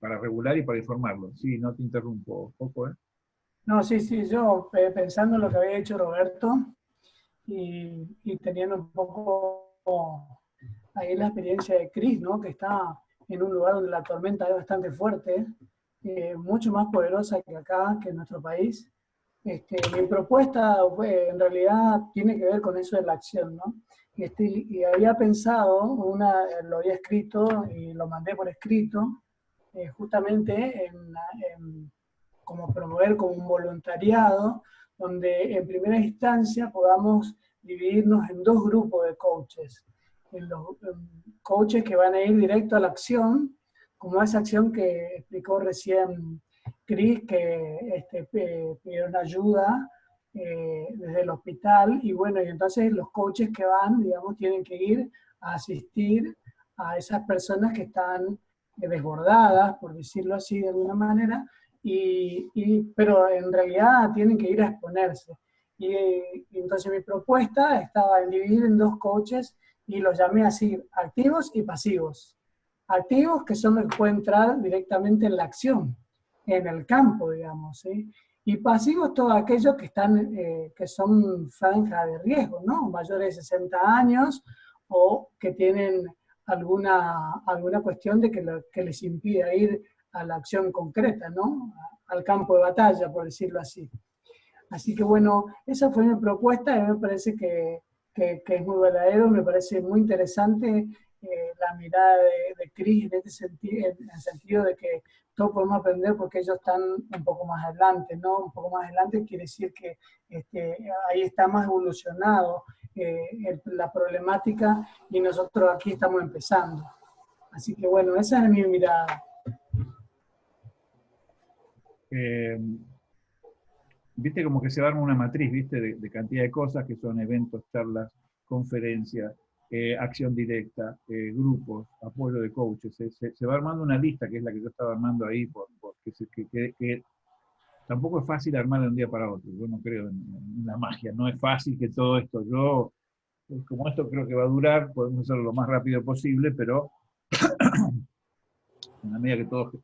para regular y para informarlo. Sí, no te interrumpo, poco, ¿eh? No, sí, sí, yo eh, pensando en lo que había hecho Roberto y, teniendo un poco ahí la experiencia de Chris, ¿no? que está en un lugar donde la tormenta es bastante fuerte, eh, mucho más poderosa que acá, que en nuestro país. Este, mi propuesta en realidad tiene que ver con eso de la acción, ¿no? Este, y había pensado, una, lo había escrito y lo mandé por escrito, eh, justamente en, como promover como un voluntariado, donde en primera instancia podamos dividirnos en dos grupos de coaches. En los coaches que van a ir directo a la acción, como esa acción que explicó recién Cris, que este, pidieron ayuda eh, desde el hospital, y bueno, y entonces los coaches que van, digamos, tienen que ir a asistir a esas personas que están desbordadas, por decirlo así de alguna manera, y, pero en realidad tienen que ir a exponerse. Y, entonces mi propuesta estaba en dividir en dos coaches y los llamé así, activos y pasivos. Activos que son los que pueden entrar directamente en la acción, en el campo, digamos, Y pasivos todos aquellos que, están, eh, que son franja de riesgo, ¿no? Mayores de 60 años o que tienen alguna, alguna cuestión de que, que les impida ir a la acción concreta, ¿no? Al campo de batalla, por decirlo así. Así que bueno, esa fue mi propuesta y me parece que, que, es muy verdadero, me parece muy interesante eh, la mirada de, de Cris en, este sentido, en el sentido de que todos podemos aprender porque ellos están un poco más adelante, ¿no? Un poco más adelante quiere decir que este, ahí está más evolucionado eh, la problemática y nosotros aquí estamos empezando. Así que bueno, esa es mi mirada. Eh, viste como que se arma una matriz, viste, de, cantidad de cosas que son eventos, charlas, conferencias, eh, acción directa, eh, grupos, apoyo de coaches. Se, va armando una lista, que es la que yo estaba armando ahí, que, tampoco es fácil armar de un día para otro. Yo no creo en, la magia, no es fácil que todo esto, yo, como esto creo que va a durar, podemos hacerlo lo más rápido posible, pero (coughs) en la medida que todos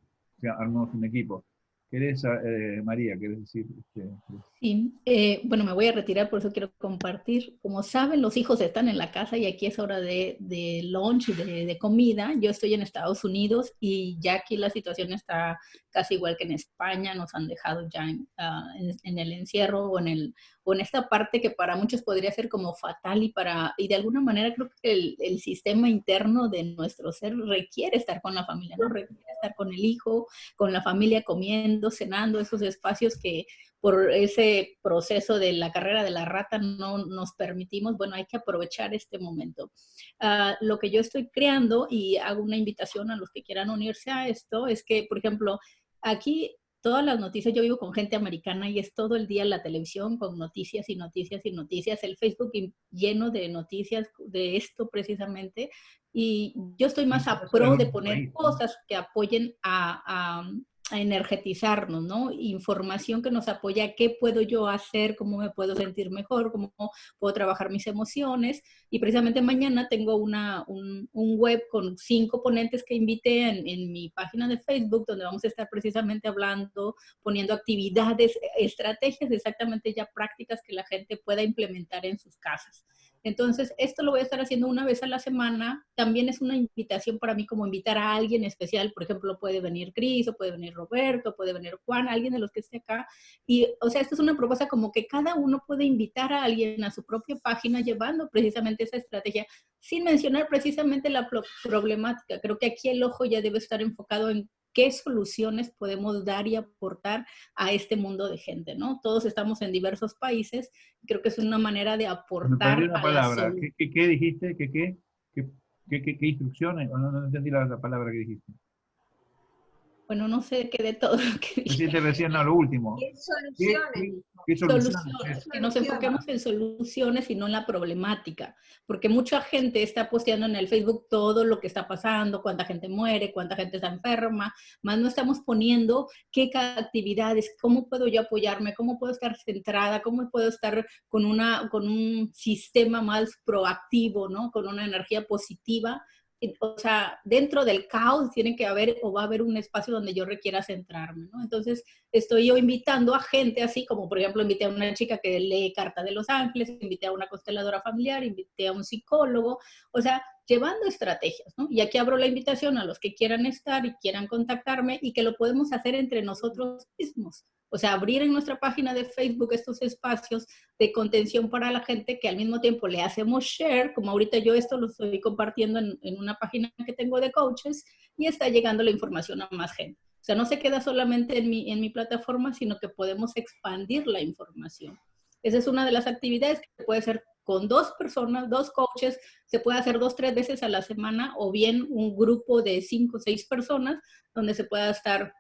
armamos un equipo. ¿Querés, eh, María, querés decir? Este, sí, eh, bueno, me voy a retirar, por eso quiero compartir. Como saben, los hijos están en la casa y aquí es hora de, de lunch, de, de comida. Yo estoy en Estados Unidos y ya aquí la situación está casi igual que en España. Nos han dejado ya en, ah, en, el encierro o en, el, en esta parte que para muchos podría ser como fatal y, para, y de alguna manera creo que el, el sistema interno de nuestro ser requiere estar con la familia, ¿no? Requiere estar con el hijo, con la familia comiendo cenando, esos espacios que por ese proceso de la carrera de la rata no nos permitimos, bueno, hay que aprovechar este momento. Ah, lo que yo estoy creando y hago una invitación a los que quieran unirse a esto es que, por ejemplo, aquí todas las noticias, yo vivo con gente americana y es todo el día la televisión con noticias y noticias y noticias, el Facebook lleno de noticias de esto precisamente. Y yo estoy más a pro de poner cosas que apoyen a, a energetizarnos, ¿no? Información que nos apoya, qué puedo yo hacer, cómo me puedo sentir mejor, cómo puedo trabajar mis emociones. Y precisamente mañana tengo una, un, web con cinco ponentes que invité en, en, mi página de Facebook, donde vamos a estar precisamente hablando, poniendo actividades, estrategias exactamente ya prácticas que la gente pueda implementar en sus casas. Entonces, esto lo voy a estar haciendo una vez a la semana. También es una invitación para mí como invitar a alguien especial. Por ejemplo, puede venir Cris, o puede venir Roberto, puede venir Juan, alguien de los que esté acá. Y, o sea, esto es una propuesta como que cada uno puede invitar a alguien a su propia página llevando precisamente esa estrategia, sin mencionar precisamente la problemática. Creo que aquí el ojo ya debe estar enfocado en qué soluciones podemos dar y aportar a este mundo de gente, ¿no? Todos estamos en diversos países, creo que es una manera de aportar. una palabra, ¿Qué, ¿Qué, dijiste? ¿Qué, qué, qué, qué, instrucciones? No, no, entendí la, la palabra que dijiste. Bueno, no sé qué de todo lo que dijiste. recién, no, lo último. ¿Qué soluciones? soluciones? Que nos enfoquemos en soluciones y no en la problemática. Porque mucha gente está posteando en el Facebook todo lo que está pasando, cuánta gente muere, cuánta gente está enferma, más no estamos poniendo qué actividades, cómo puedo yo apoyarme, cómo puedo estar centrada, cómo puedo estar con, una, con un sistema más proactivo, ¿no? Con una energía positiva o sea, dentro del caos tiene que haber o va a haber un espacio donde yo requiera centrarme, ¿no? Entonces, estoy yo invitando a gente así, como por ejemplo, invité a una chica que lee Carta de los Ángeles, invité a una consteladora familiar, invité a un psicólogo, o sea, llevando estrategias, ¿no? Y aquí abro la invitación a los que quieran estar y quieran contactarme y que lo podemos hacer entre nosotros mismos. O sea, abrir en nuestra página de Facebook estos espacios de contención para la gente que al mismo tiempo le hacemos share, como ahorita yo esto lo estoy compartiendo en, una página que tengo de coaches y está llegando la información a más gente. O sea, no se queda solamente en mi, en mi plataforma, sino que podemos expandir la información. Esa es una de las actividades que puede ser con dos personas, dos coaches, se puede hacer dos, tres veces a la semana o bien un grupo de cinco o seis personas donde se pueda estar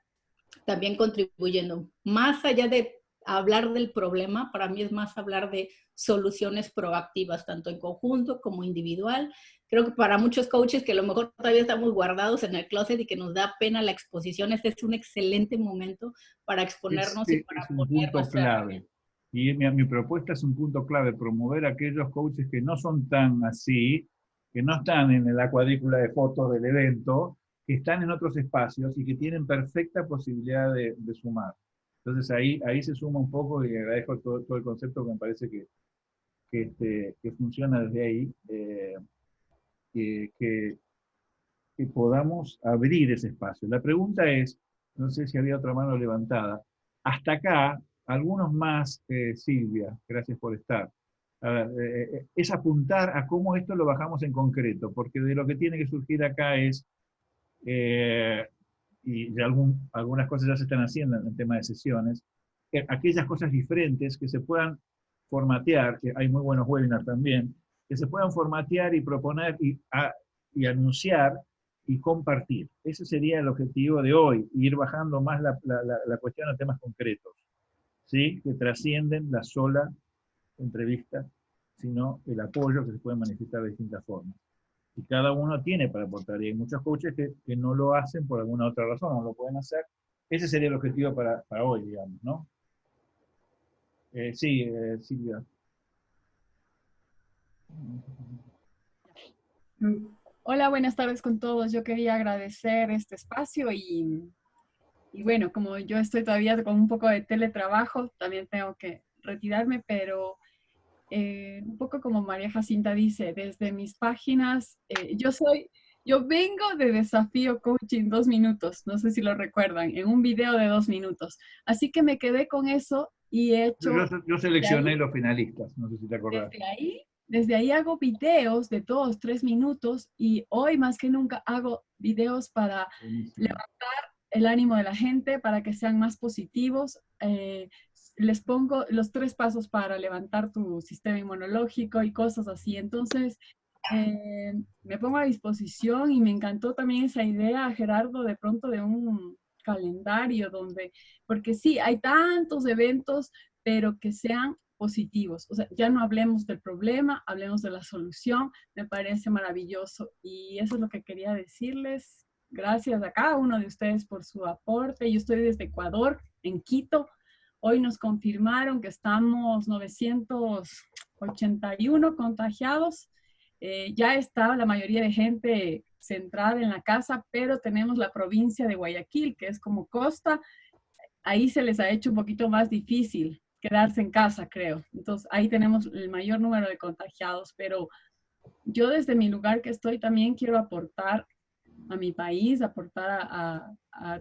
también contribuyendo. Más allá de hablar del problema, para mí es más hablar de soluciones proactivas, tanto en conjunto como individual. Creo que para muchos coaches que a lo mejor todavía estamos guardados en el closet y que nos da pena la exposición, este es un excelente momento para exponernos y para es poner clave. Y mi, mi, propuesta es un punto clave, promover a aquellos coaches que no son tan así, que no están en la cuadrícula de fotos del evento, que están en otros espacios y que tienen perfecta posibilidad de, sumar. Entonces ahí, ahí se suma un poco y agradezco todo, todo el concepto que me parece que, que, este, que funciona desde ahí, eh, que, podamos abrir ese espacio. La pregunta es, no sé si había otra mano levantada, hasta acá, algunos más, eh, Silvia, gracias por estar. Eh, es apuntar a cómo esto lo bajamos en concreto, porque de lo que tiene que surgir acá es eh, y algún, algunas cosas ya se están haciendo en el tema de sesiones, aquellas cosas diferentes que se puedan formatear, que hay muy buenos webinars también, que se puedan formatear y proponer y, anunciar y compartir. Ese sería el objetivo de hoy, ir bajando más la, la, la cuestión a temas concretos, ¿sí? que trascienden la sola entrevista, sino el apoyo que se puede manifestar de distintas formas y cada uno tiene para aportar. Y hay muchos coaches que, que, no lo hacen por alguna otra razón, no lo pueden hacer. Ese sería el objetivo para, para hoy, digamos, ¿no? Eh, sí, eh, Silvia. Hola, buenas tardes con todos. Yo quería agradecer este espacio y, y bueno, como yo estoy todavía con un poco de teletrabajo, también tengo que retirarme, pero eh, un poco como María Jacinta dice, desde mis páginas, eh, yo soy, yo vengo de Desafío Coaching dos minutos, no sé si lo recuerdan, en un video de dos minutos. Así que me quedé con eso y he hecho... Yo, seleccioné los finalistas, no sé si te acordás. Desde ahí, desde ahí hago videos de todos tres minutos y hoy más que nunca hago videos para levantar el ánimo de la gente, para que sean más positivos. Eh, les pongo los tres pasos para levantar tu sistema inmunológico y cosas así. Entonces, eh, me pongo a disposición y me encantó también esa idea, Gerardo, de pronto de un calendario donde, porque sí, hay tantos eventos, pero que sean positivos. O sea, ya no hablemos del problema, hablemos de la solución. Me parece maravilloso y eso es lo que quería decirles. Gracias a cada uno de ustedes por su aporte. Yo estoy desde Ecuador, en Quito, Hoy nos confirmaron que estamos 981 contagiados. Eh, ya está la mayoría de gente centrada en la casa, pero tenemos la provincia de Guayaquil, que es como costa. Ahí se les ha hecho un poquito más difícil quedarse en casa, creo. Entonces, ahí tenemos el mayor número de contagiados, pero yo desde mi lugar que estoy también quiero aportar a mi país, aportar a,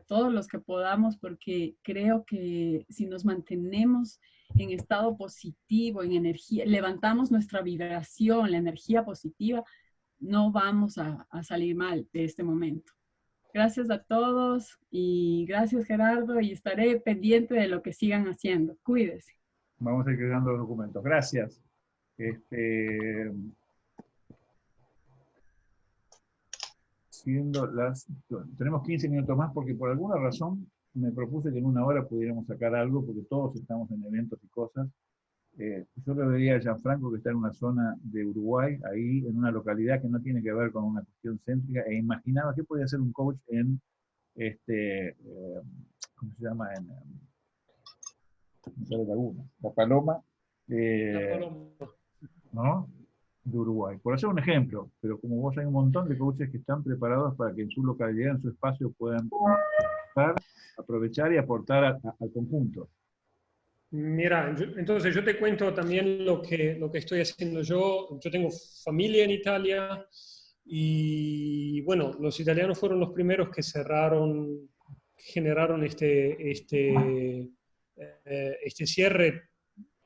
todos los que podamos, porque creo que si nos mantenemos en estado positivo, en energía, levantamos nuestra vibración, la energía positiva, no vamos a, salir mal de este momento. Gracias a todos y gracias Gerardo y estaré pendiente de lo que sigan haciendo. Cuídese. Vamos a ir creando documentos. Gracias. Este, siendo las... Tenemos 15 minutos más porque por alguna razón me propuse que en una hora pudiéramos sacar algo porque todos estamos en eventos y cosas. Eh, yo le veía a Gianfranco que está en una zona de Uruguay, ahí en una localidad que no tiene que ver con una cuestión céntrica, e imaginaba que podía ser un coach en, este, eh, ¿cómo se llama? En, en Laguna, La Paloma, eh, La Paloma. ¿no? De Uruguay. Por hacer un ejemplo, pero como vos hay un montón de coaches que están preparados para que en su localidad, en su espacio, puedan aprovechar y aportar al conjunto. Mira, entonces yo te cuento también lo que, lo que estoy haciendo yo. Yo tengo familia en Italia y bueno, los italianos fueron los primeros que cerraron, generaron este, este, eh, este cierre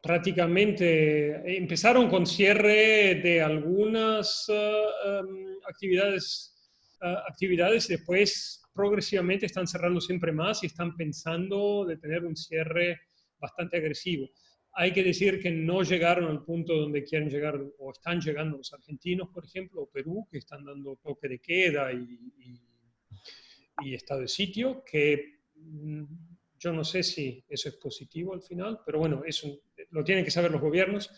prácticamente empezaron con cierre de algunas eh, em, actividades, uh, actividades, después progresivamente están cerrando siempre más y están pensando de tener un cierre bastante agresivo. Hay que decir que no llegaron al punto donde quieren llegar o están llegando los argentinos, por ejemplo, o Perú, que están dando toque de queda y, y estado de sitio, que mm, yo no sé si eso es positivo al final, pero bueno, eso lo tienen que saber los gobiernos.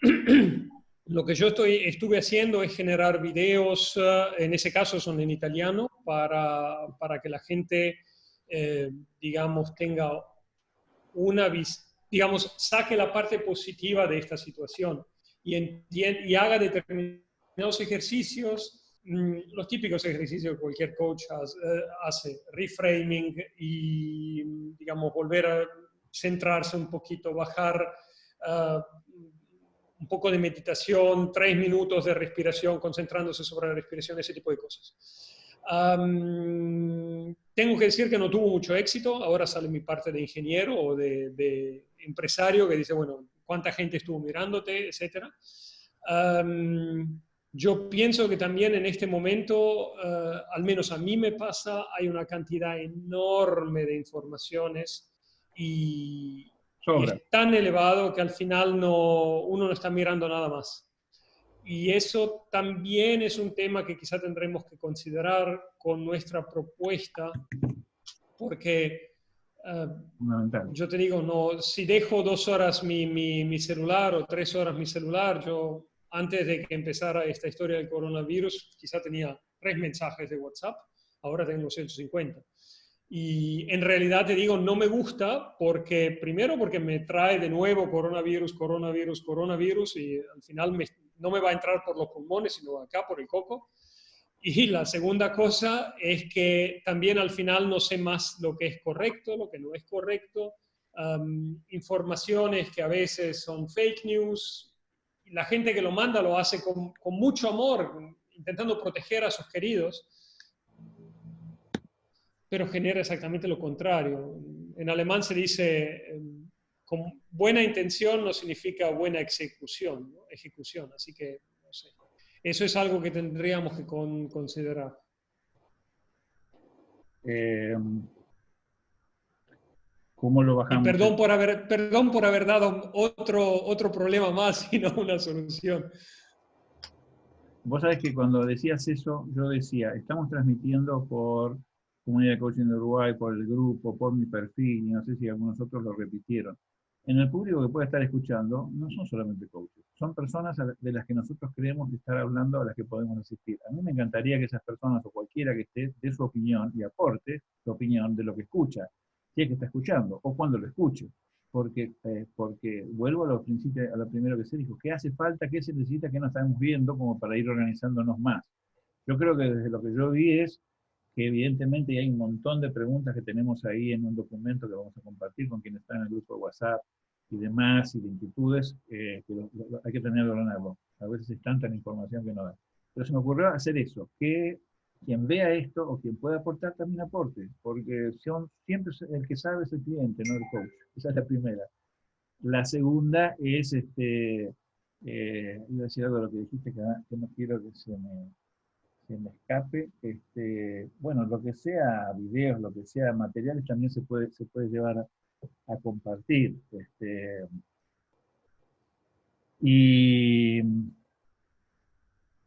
(clears throat) lo que yo estoy, estuve haciendo es generar videos, eh, en ese caso son en italiano, para, para que la gente, eh, digamos, tenga una digamos, saque la parte positiva de esta situación y, y haga determinados ejercicios los típicos ejercicios que cualquier coach eh, hace, reframing y, digamos, volver a centrarse un poquito, bajar ah, un poco de meditación, tres minutos de respiración, concentrándose sobre la respiración, ese tipo de cosas. tengo que decir que no tuvo mucho éxito, ahora sale mi parte de ingeniero o de, empresario que dice, bueno, ¿cuánta gente estuvo mirándote, etcétera? Yo pienso que también en este momento, eh, al menos a mí me pasa, hay una cantidad enorme de informaciones y, es tan elevado que al final no, uno no está mirando nada más. Y eso también es un tema que quizá tendremos que considerar con nuestra propuesta, porque eh, yo te digo, no, si dejo dos horas mi, mi, mi celular o tres horas mi celular, yo antes de que empezara esta historia del coronavirus, quizá tenía tres mensajes de WhatsApp, ahora tengo 150. Y en realidad te digo, no me gusta porque, primero, porque me trae de nuevo coronavirus, coronavirus, coronavirus, y al final no me va a entrar por los pulmones, sino acá por el coco. Y la segunda cosa es que también al final no sé más lo que es correcto, lo que no es correcto, informaciones que a veces son fake news, la gente que lo manda lo hace con, mucho amor, intentando proteger a sus queridos, pero genera exactamente lo contrario. En alemán se dice, em, con buena intención no significa buena ejecución, ejecución, así que no sé. Eso es algo que tendríamos que considerar. Eh, ¿Cómo lo bajamos? perdón por haber, perdón por haber dado otro, otro problema más y no una solución. Vos sabés que cuando decías eso, yo decía, estamos transmitiendo por Comunidad de Coaching de Uruguay, por el grupo, por mi perfil, y no sé si algunos otros lo repitieron. En el público que puede estar escuchando, no son solamente coaches, son personas de las que nosotros creemos estar hablando, a las que podemos asistir. A mí me encantaría que esas personas o cualquiera que esté dé su opinión y aporte su opinión de lo que escucha si es que está escuchando, o cuando lo escuche. Porque, eh, porque vuelvo a lo, a lo primero que se dijo, ¿qué hace falta, qué se necesita, qué no estamos viendo como para ir organizándonos más? Yo creo que desde lo que yo vi es que evidentemente hay un montón de preguntas que tenemos ahí en un documento que vamos a compartir con quienes están en el grupo de WhatsApp y demás, y de inquietudes, eh, que hay que tenerlo en algo. A veces es tanta la información que no da. Pero se me ocurrió hacer eso, que quien vea esto o quien pueda aportar también aporte, porque son, siempre el que sabe es el cliente, no el coach. Esa es la primera. La segunda es, este, eh, iba a decir algo de lo que dijiste, que, no quiero que se me, se me escape. Este, bueno, lo que sea videos, lo que sea materiales, también se puede, se puede llevar a, a compartir. Este, y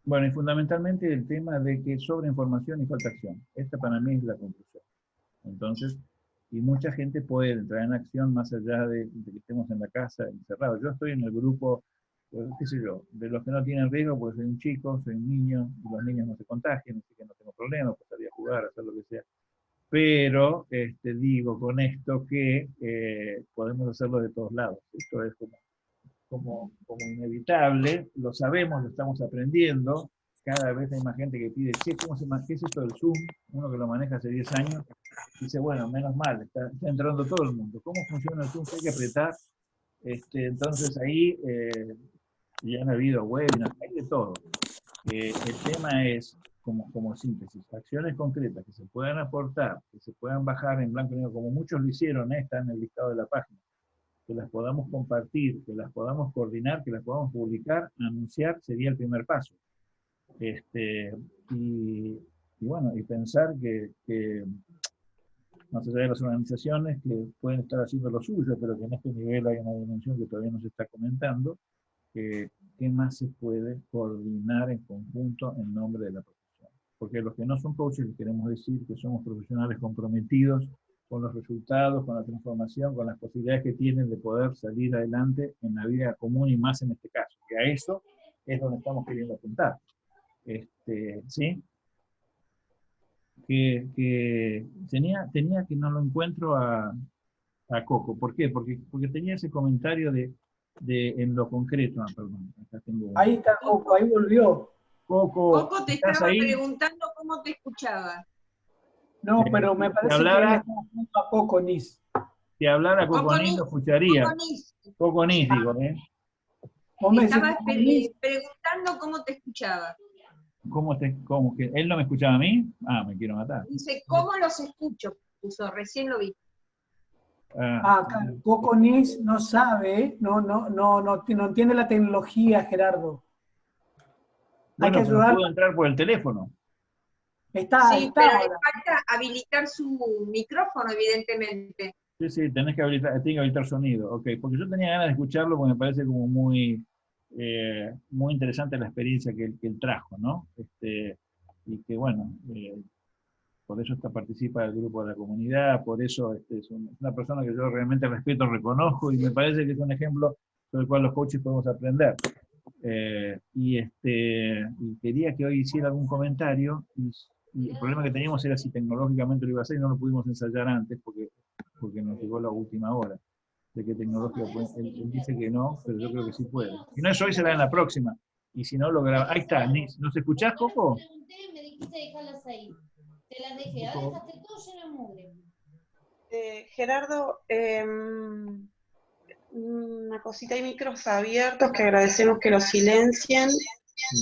bueno, y fundamentalmente el tema de que sobre información y falta acción. Esta para mí es la conclusión. Entonces, y mucha gente puede entrar en acción más allá de, que estemos en la casa encerrados. Yo estoy en el grupo, pues, qué sé yo, de los que no tienen riesgo, pues soy un chico, soy un niño, y los niños no se contagian, así que no tengo problema, pues salir a jugar, hacer lo que sea. Pero este, digo con esto que eh, podemos hacerlo de todos lados. Esto es como, como, como inevitable, lo sabemos, lo estamos aprendiendo, cada vez hay más gente que pide, ¿cómo se, ¿qué es esto del Zoom? Uno que lo maneja hace 10 años, dice, bueno, menos mal, está, entrando todo el mundo. ¿Cómo funciona el Zoom? Hay que apretar. Este, entonces ahí eh, ya han habido webinars, hay de todo. Eh, el tema es, como, como síntesis, acciones concretas que se puedan aportar, que se puedan bajar en blanco y negro, como muchos lo hicieron, eh, está en el listado de la página, que las podamos compartir, que las podamos coordinar, que las podamos publicar, anunciar, sería el primer paso. Este, y, bueno, y pensar que, que, más allá de las organizaciones que pueden estar haciendo lo suyo, pero que en este nivel hay una dimensión que todavía no se está comentando, ¿qué más se puede coordinar en conjunto en nombre de la profesión? Porque los que no son coaches queremos decir que somos profesionales comprometidos con los resultados, con la transformación, con las posibilidades que tienen de poder salir adelante en la vida común y más en este caso, que a eso es donde estamos queriendo apuntar. Este, ¿sí? Que, tenía, tenía que no lo encuentro a, a Coco. ¿Por qué? Porque, porque tenía ese comentario de, de en lo concreto. Ah, perdón, acá tengo... Ahí está Coco, ahí volvió. Coco, Coco te estaba preguntando cómo te escuchaba. No, eh, pero me parece que hablara, a Coco Nis. Si hablara Coco, Nis, lo escucharía. Coco Nis, digo, ¿eh? Estaba preguntando cómo te escuchaba. ¿Cómo, te, cómo que él no me escuchaba a mí? Ah, me quiero matar. Dice, ¿cómo los escucho? Puso, recién lo vi. Ah, ah Coco Nis no sabe, no, no, no, no, no entiende la tecnología, Gerardo. Hay que ayudar. puedo entrar por el teléfono. Está, sí, pero le falta habilitar su micrófono, evidentemente. Sí, sí, tenés que habilitar, tenés que habilitar sonido. Ok, porque yo tenía ganas de escucharlo porque me parece como muy, eh, muy interesante la experiencia que, él trajo, ¿no? Este, y que bueno, eh, por eso está, participa del grupo de la comunidad, por eso este, es una persona que yo realmente respeto, reconozco y me parece que es un ejemplo sobre el cual los coaches podemos aprender. Eh, y, este, quería que hoy hiciera algún comentario y, el problema que teníamos era si tecnológicamente lo iba a hacer y no lo pudimos ensayar antes porque, porque nos llegó la última hora de qué tecnología puede. Él, dice que no, pero yo creo que sí puede. Si no es hoy, será en la próxima. Y si no, lo graba. Ahí está, ¿nos escuchás, Coco? Me dijiste dejarlas ahí. Te las dejé, ahora dejaste todo lleno de mugre. Eh, Gerardo, em, una cosita, hay micros abiertos que agradecemos que los silencien.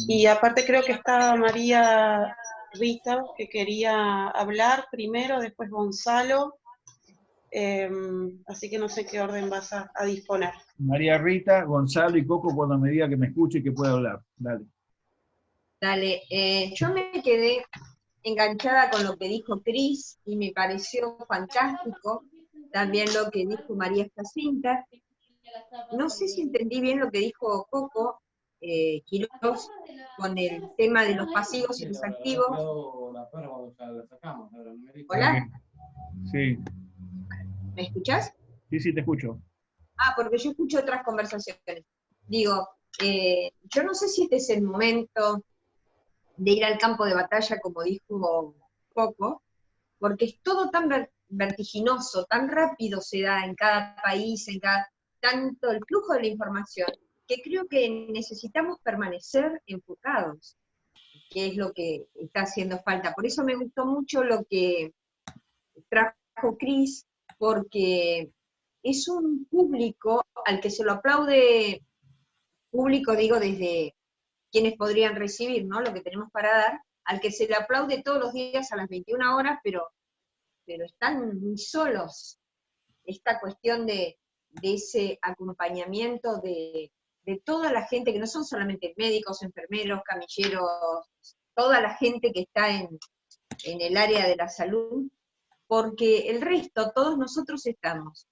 Y aparte creo que estaba María Rita, que quería hablar primero, después Gonzalo, Em, así que no sé qué orden vas a, disponer. María Rita, Gonzalo y Coco cuando me diga que me escuche y que pueda hablar. Dale. Dale, eh, yo me quedé enganchada con lo que dijo Cris y me pareció fantástico también lo que dijo María Jacinta. No sé si entendí bien lo que dijo Coco, eh, con el tema de los pasivos y los activos. Hola. Sí. ¿Me escuchás? Sí, sí, te escucho. Ah, porque yo escucho otras conversaciones. Digo, eh, yo no sé si este es el momento de ir al campo de batalla, como dijo Coco, porque es todo tan vertiginoso, tan rápido se da en cada país, en cada tanto el flujo de la información, creo que necesitamos permanecer enfocados, que es lo que está haciendo falta. Por eso me gustó mucho lo que trajo Cris porque es un público al que se lo aplaude, público digo desde quienes podrían recibir ¿no? lo que tenemos para dar, al que se le aplaude todos los días a las 21 horas, pero, pero están muy solos. Esta cuestión de, ese acompañamiento de, de, toda la gente, que no son solamente médicos, enfermeros, camilleros, toda la gente que está en, en el área de la salud, porque el resto, todos nosotros estamos.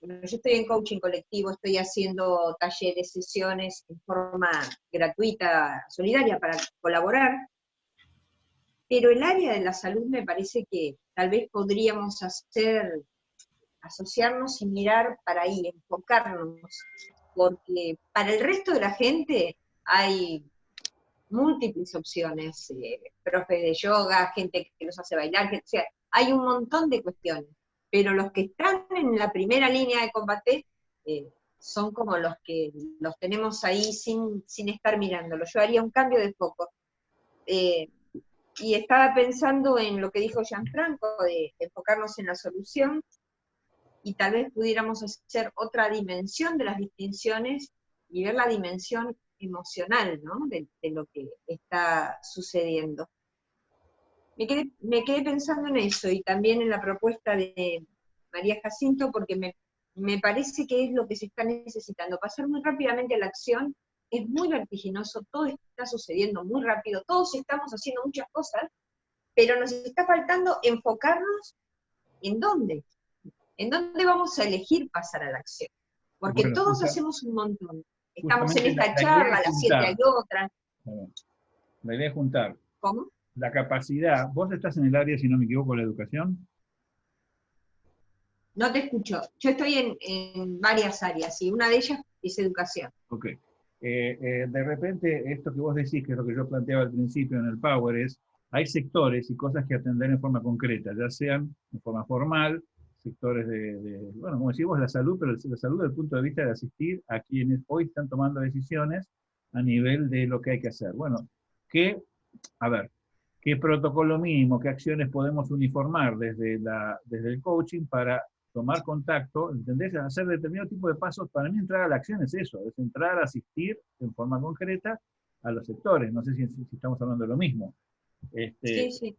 Yo estoy en coaching colectivo, estoy haciendo talleres, sesiones en forma gratuita, solidaria para colaborar, pero el área de la salud me parece que tal vez podríamos hacer, asociarnos y mirar para ahí, enfocarnos, porque para el resto de la gente hay múltiples opciones, eh, profes de yoga, gente que nos hace bailar, o sea, hay un montón de cuestiones, pero los que están en la primera línea de combate eh, son como los que los tenemos ahí sin, sin estar mirándolo. Yo haría un cambio de foco. Eh, y estaba pensando en lo que dijo Gianfranco, de enfocarnos en la solución, y tal vez pudiéramos hacer otra dimensión de las distinciones y ver la dimensión emocional ¿no? de, lo que está sucediendo. Me quedé, me quedé, pensando en eso y también en la propuesta de María Jacinto porque me, me parece que es lo que se está necesitando, pasar muy rápidamente a la acción, es muy vertiginoso, todo está sucediendo muy rápido, todos estamos haciendo muchas cosas, pero nos está faltando enfocarnos en dónde, en dónde vamos a elegir pasar a la acción, porque todos hacemos un montón. Estamos en esta charla, a las 7 hay otra. La idea es juntar. ¿Cómo? La capacidad. ¿Vos estás en el área, si no me equivoco, de la educación? No te escucho. Yo estoy en, varias áreas y una de ellas es educación. Ok. Eh, eh, de repente, esto que vos decís, que es lo que yo planteaba al principio en el Power, es hay sectores y cosas que atender en forma concreta, ya sean en forma formal, sectores de, bueno, como decimos, la salud, pero la salud desde el punto de vista de asistir a quienes hoy están tomando decisiones a nivel de lo que hay que hacer. Bueno, ¿qué, a ver, qué protocolo mínimo, qué acciones podemos uniformar desde, la, desde el coaching para tomar contacto, ¿entendés? Hacer determinado tipo de pasos, para mí entrar a la acción es eso, es entrar a asistir en forma concreta a los sectores, no sé si, estamos hablando de lo mismo. Este, sí, sí.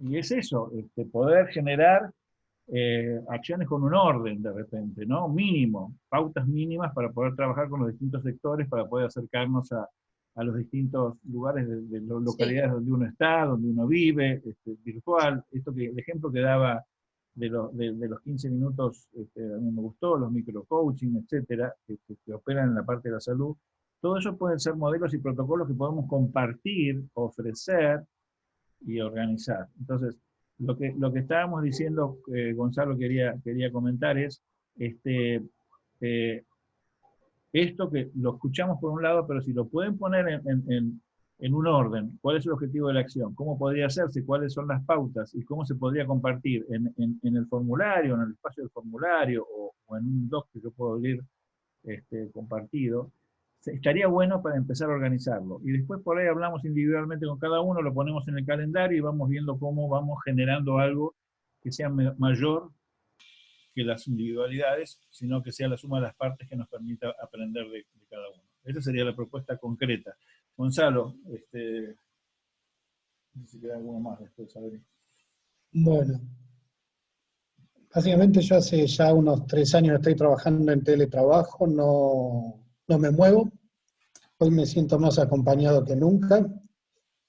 Y es eso, este, poder generar eh, acciones con un orden de repente, ¿no? Mínimo, pautas mínimas para poder trabajar con los distintos sectores, para poder acercarnos a, a los distintos lugares de, las localidades donde uno está, donde uno vive, este, virtual. Esto que, el ejemplo que daba de, de, los 15 minutos, este, a mí me gustó, los microcoaching, etcétera, que, que, operan en la parte de la salud. Todo eso pueden ser modelos y protocolos que podemos compartir, ofrecer y organizar. Entonces, lo que, lo que estábamos diciendo, eh, Gonzalo quería, quería comentar es, este, eh, esto que lo escuchamos por un lado, pero si lo pueden poner en, en, un orden, ¿cuál es el objetivo de la acción? ¿Cómo podría hacerse? ¿Cuáles son las pautas? ¿Y cómo se podría compartir en, en el formulario, en el espacio del formulario o, en un doc que yo puedo abrir este, compartido? Estaría bueno para empezar a organizarlo. Y después por ahí hablamos individualmente con cada uno, lo ponemos en el calendario y vamos viendo cómo vamos generando algo que sea mayor que las individualidades, sino que sea la suma de las partes que nos permita aprender de, cada uno. Esa sería la propuesta concreta. Gonzalo, este, no sé si queda alguno más después, a ver. Bueno, básicamente yo hace ya unos tres años estoy trabajando en teletrabajo, no, no me muevo, Hoy me siento más acompañado que nunca.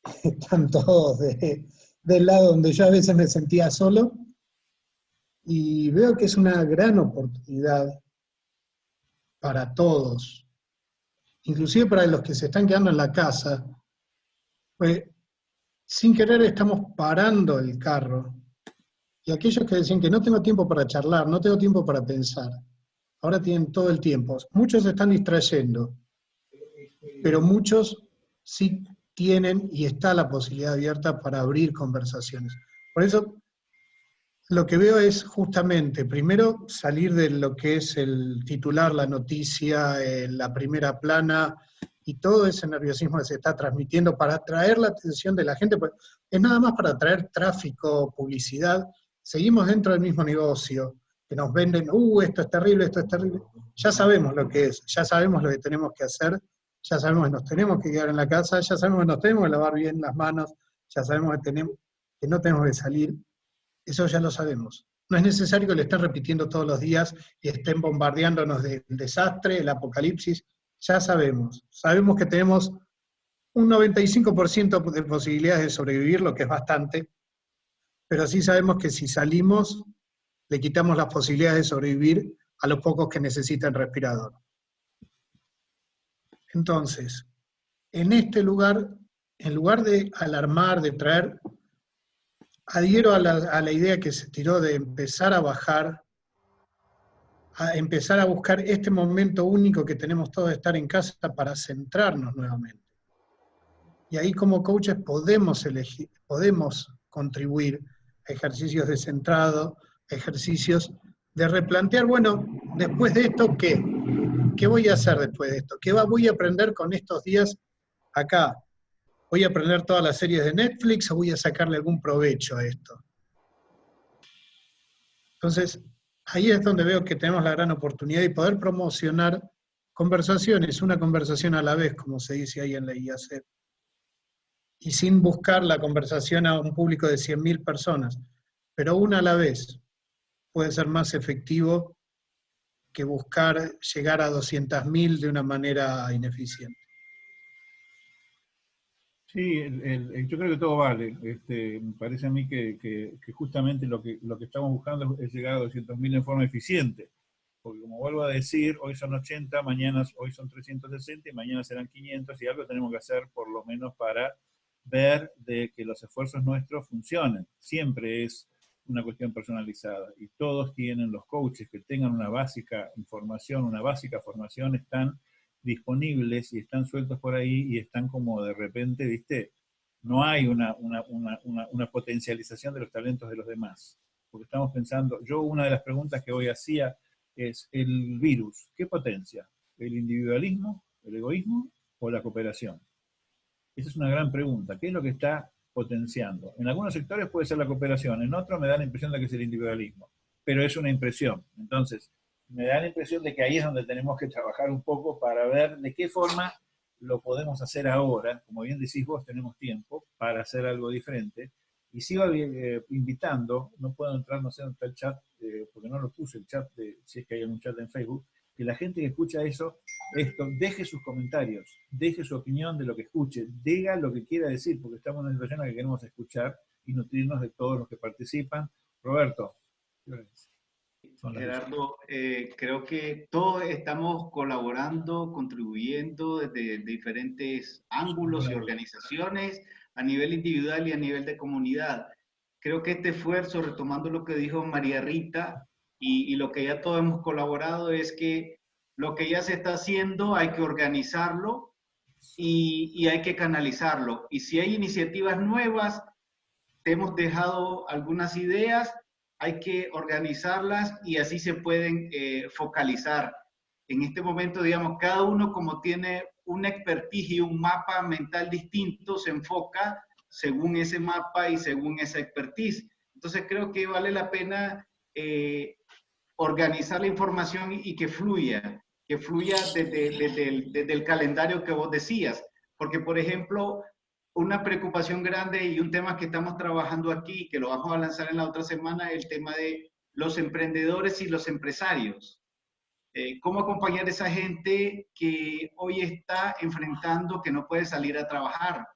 (laughs) Están todos del lado donde yo a veces me sentía solo. Y veo que es una gran oportunidad para todos, inclusive para los que se están quedando en la casa, pues sin querer estamos parando el carro. Y aquellos que decían que no tengo tiempo para charlar, no tengo tiempo para pensar, ahora tienen todo el tiempo. Muchos se están distrayendo pero muchos sí tienen y está la posibilidad abierta para abrir conversaciones. Por eso, lo que veo es justamente, primero, salir de lo que es el titular, la noticia, eh, la primera plana y todo ese nerviosismo que se está transmitiendo para atraer la atención de la gente, pues es nada más para atraer tráfico, publicidad. Seguimos dentro del mismo negocio, que nos venden, uh, esto es terrible, esto es terrible. Ya sabemos lo que es, ya sabemos lo que tenemos que hacer ya sabemos que nos tenemos que quedar en la casa, ya sabemos que nos tenemos que lavar bien las manos, ya sabemos que, tenemos, que no tenemos que salir, eso ya lo sabemos. No es necesario que lo estén repitiendo todos los días y estén bombardeándonos del desastre, el apocalipsis, ya sabemos. Sabemos que tenemos un 95% de posibilidades de sobrevivir, lo que es bastante, pero sí sabemos que si salimos, le quitamos las posibilidades de sobrevivir a los pocos que necesitan respirador. Entonces, en este lugar, en lugar de alarmar, de traer, adhiero a la, a la idea que se tiró de empezar a bajar, a empezar a buscar este momento único que tenemos todos de estar en casa para centrarnos nuevamente. Y ahí como coaches podemos elegir, podemos contribuir a ejercicios de centrado, ejercicios de replantear, bueno, después de esto, ¿qué? ¿Qué voy a hacer después de esto? ¿Qué voy a aprender con estos días acá? ¿Voy a aprender todas las series de Netflix o voy a sacarle algún provecho a esto? Entonces, ahí es donde veo que tenemos la gran oportunidad de poder promocionar conversaciones, una conversación a la vez, como se dice ahí en la IAC, y sin buscar la conversación a un público de 100.000 personas, pero una a la vez puede ser más efectivo que buscar llegar a 200.000 de una manera ineficiente. Sí, yo creo que todo vale. Este, me parece a mí que, justamente lo que, lo que estamos buscando es llegar a 200.000 en forma eficiente. Porque como vuelvo a decir, hoy son 80, mañana hoy son 360 y mañana serán 500 y algo tenemos que hacer por lo menos para ver de que los esfuerzos nuestros funcionen. Siempre es una cuestión personalizada y todos tienen, los coaches que tengan una básica información, una básica formación, están disponibles y están sueltos por ahí y están como de repente, viste, no hay una, una, una, una, potencialización de los talentos de los demás. Porque estamos pensando, yo una de las preguntas que hoy hacía es, ¿el virus qué potencia? ¿El individualismo, el egoísmo o la cooperación? Esa es una gran pregunta. ¿Qué es lo que está potenciando? En algunos sectores puede ser la cooperación, en otros me da la impresión de que es el individualismo, pero es una impresión. Entonces, me da la impresión de que ahí es donde tenemos que trabajar un poco para ver de qué forma lo podemos hacer ahora. Como bien decís vos, tenemos tiempo para hacer algo diferente. Y sigo eh, invitando, no puedo entrar, no sé dónde está el chat, eh, porque no lo puse el chat, de, si es que hay un chat en Facebook, que la gente que escucha eso, esto, deje sus comentarios, deje su opinión de lo que escuche, diga lo que quiera decir, porque estamos en una situación en la que queremos escuchar y nutrirnos de todos los que participan. Roberto. Gerardo, eh, creo que todos estamos colaborando, contribuyendo desde diferentes ángulos y organizaciones, a nivel individual y a nivel de comunidad. Creo que este esfuerzo, retomando lo que dijo María Rita, y, lo que ya todos hemos colaborado es que lo que ya se está haciendo hay que organizarlo y, hay que canalizarlo. Y si hay iniciativas nuevas, te hemos dejado algunas ideas, hay que organizarlas y así se pueden eh, focalizar. En este momento, digamos, cada uno como tiene un expertise y un mapa mental distinto, se enfoca según ese mapa y según esa expertise. Entonces creo que vale la pena eh, organizar la información y, que fluya, que fluya desde, el, calendario que vos decías. Porque, por ejemplo, una preocupación grande y un tema que estamos trabajando aquí, que lo vamos a lanzar en la otra semana, el tema de los emprendedores y los empresarios. Eh, ¿Cómo acompañar a esa gente que hoy está enfrentando que no puede salir a trabajar?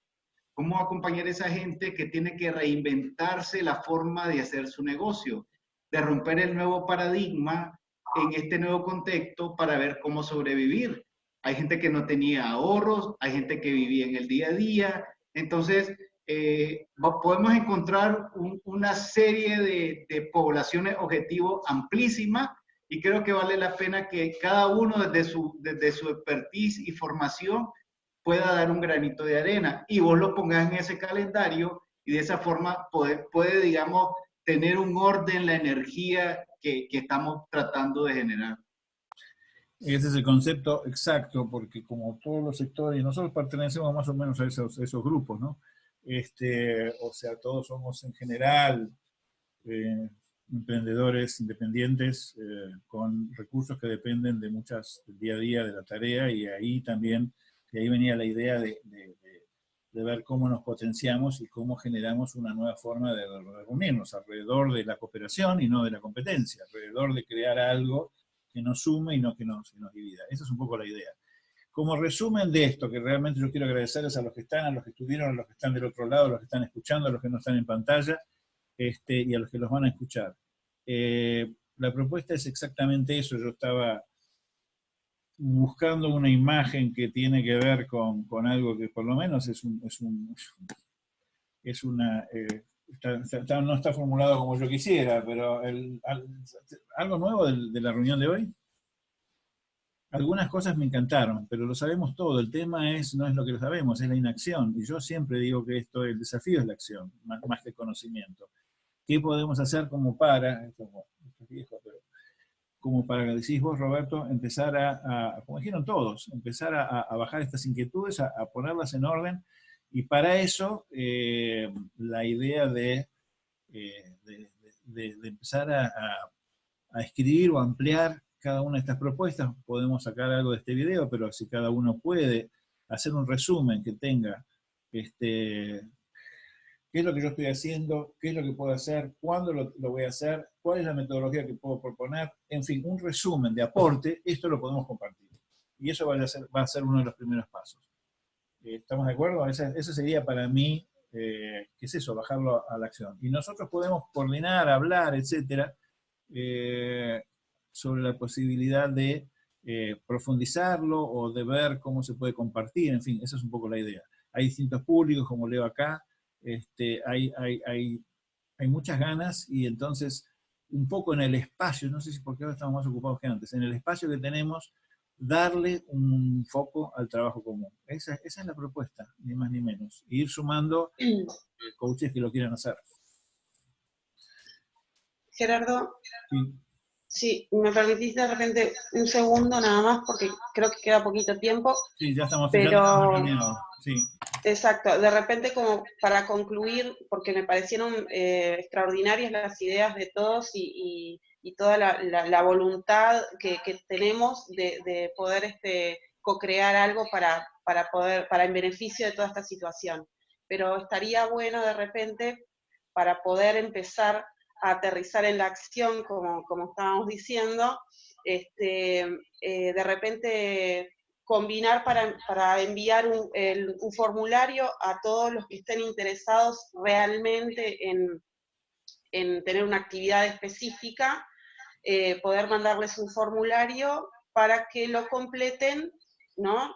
¿Cómo acompañar a esa gente que tiene que reinventarse la forma de hacer su negocio? De romper el nuevo paradigma en este nuevo contexto para ver cómo sobrevivir. Hay gente que no tenía ahorros, hay gente que vivía en el día a día. Entonces, eh, podemos encontrar una serie de, poblaciones objetivo amplísima y creo que vale la pena que cada uno desde su, desde su expertise y formación pueda dar un granito de arena y vos lo pongas en ese calendario y de esa forma puede, puede digamos, tener un orden, la energía que, que estamos tratando de generar. Ese es el concepto exacto, porque como todos los sectores, nosotros pertenecemos más o menos a esos, esos grupos, ¿no? Este, o sea, todos somos en general eh, emprendedores independientes eh, con recursos que dependen de muchas, del día a día de la tarea, y ahí también, de ahí venía la idea de de ver cómo nos potenciamos y cómo generamos una nueva forma de reunirnos alrededor de la cooperación y no de la competencia, alrededor de crear algo que nos sume y no que nos, nos divida. Esa es un poco la idea. como resumen de esto, que realmente yo quiero agradecerles a los que están, a los que estuvieron, a los que están del otro lado, a los que están escuchando, a los que no están en pantalla, este, y a los que los van a escuchar. Eh, la propuesta es exactamente eso, yo estaba buscando una imagen que tiene que ver con, algo que por lo menos es, un, es, una... Eh, no está formulado como yo quisiera, pero algo nuevo de la reunión de hoy. Algunas cosas me encantaron, pero lo sabemos todo. El tema es no es lo que lo sabemos, es la inacción. Y yo siempre digo que esto, el desafío es la acción, más, que el conocimiento. ¿Qué podemos hacer como para, esto, es viejo, pero como para, decís vos, Roberto, empezar a, como dijeron todos, empezar a, bajar estas inquietudes, a, ponerlas en orden, y para eso eh, la idea de, eh, de, empezar a escribir o ampliar cada una de estas propuestas, podemos sacar algo de este video, pero si cada uno puede hacer un resumen que tenga este, qué es lo que yo estoy haciendo, qué es lo que puedo hacer, cuándo lo, voy a hacer, cuál es la metodología que puedo proponer, en fin, un resumen de aporte, esto lo podemos compartir. Y eso va a ser, va a ser uno de los primeros pasos. Eh, ¿Estamos de acuerdo? Ese, sería para mí, eh, ¿qué es eso? Bajarlo a la acción. Y nosotros podemos coordinar, hablar, etcétera, eh, sobre la posibilidad de eh, profundizarlo o de ver cómo se puede compartir, en fin, esa es un poco la idea. Hay distintos públicos, como leo acá, este, hay, hay, hay, hay muchas ganas y entonces un poco en el espacio, no sé si porque ahora estamos más ocupados que antes, en el espacio que tenemos, darle un foco al trabajo común. Esa, esa es la propuesta, ni más ni menos. ir sumando (clears throat) coaches que lo quieran hacer. Gerardo, Sí, me permitís de repente un segundo nada más porque creo que queda poquito tiempo. Sí, ya estamos pero Exacto, de repente como para concluir, porque me parecieron eh, extraordinarias las ideas de todos y, toda la, voluntad que, tenemos de, poder este, co-crear algo para, para poder, para en beneficio de toda esta situación. Pero estaría bueno de repente para poder empezar aterrizar en la acción, como, como estábamos diciendo, este, eh, de repente combinar para, para enviar un, formulario a todos los que estén interesados realmente en, en tener una actividad específica, eh, poder mandarles un formulario para que lo completen, ¿no?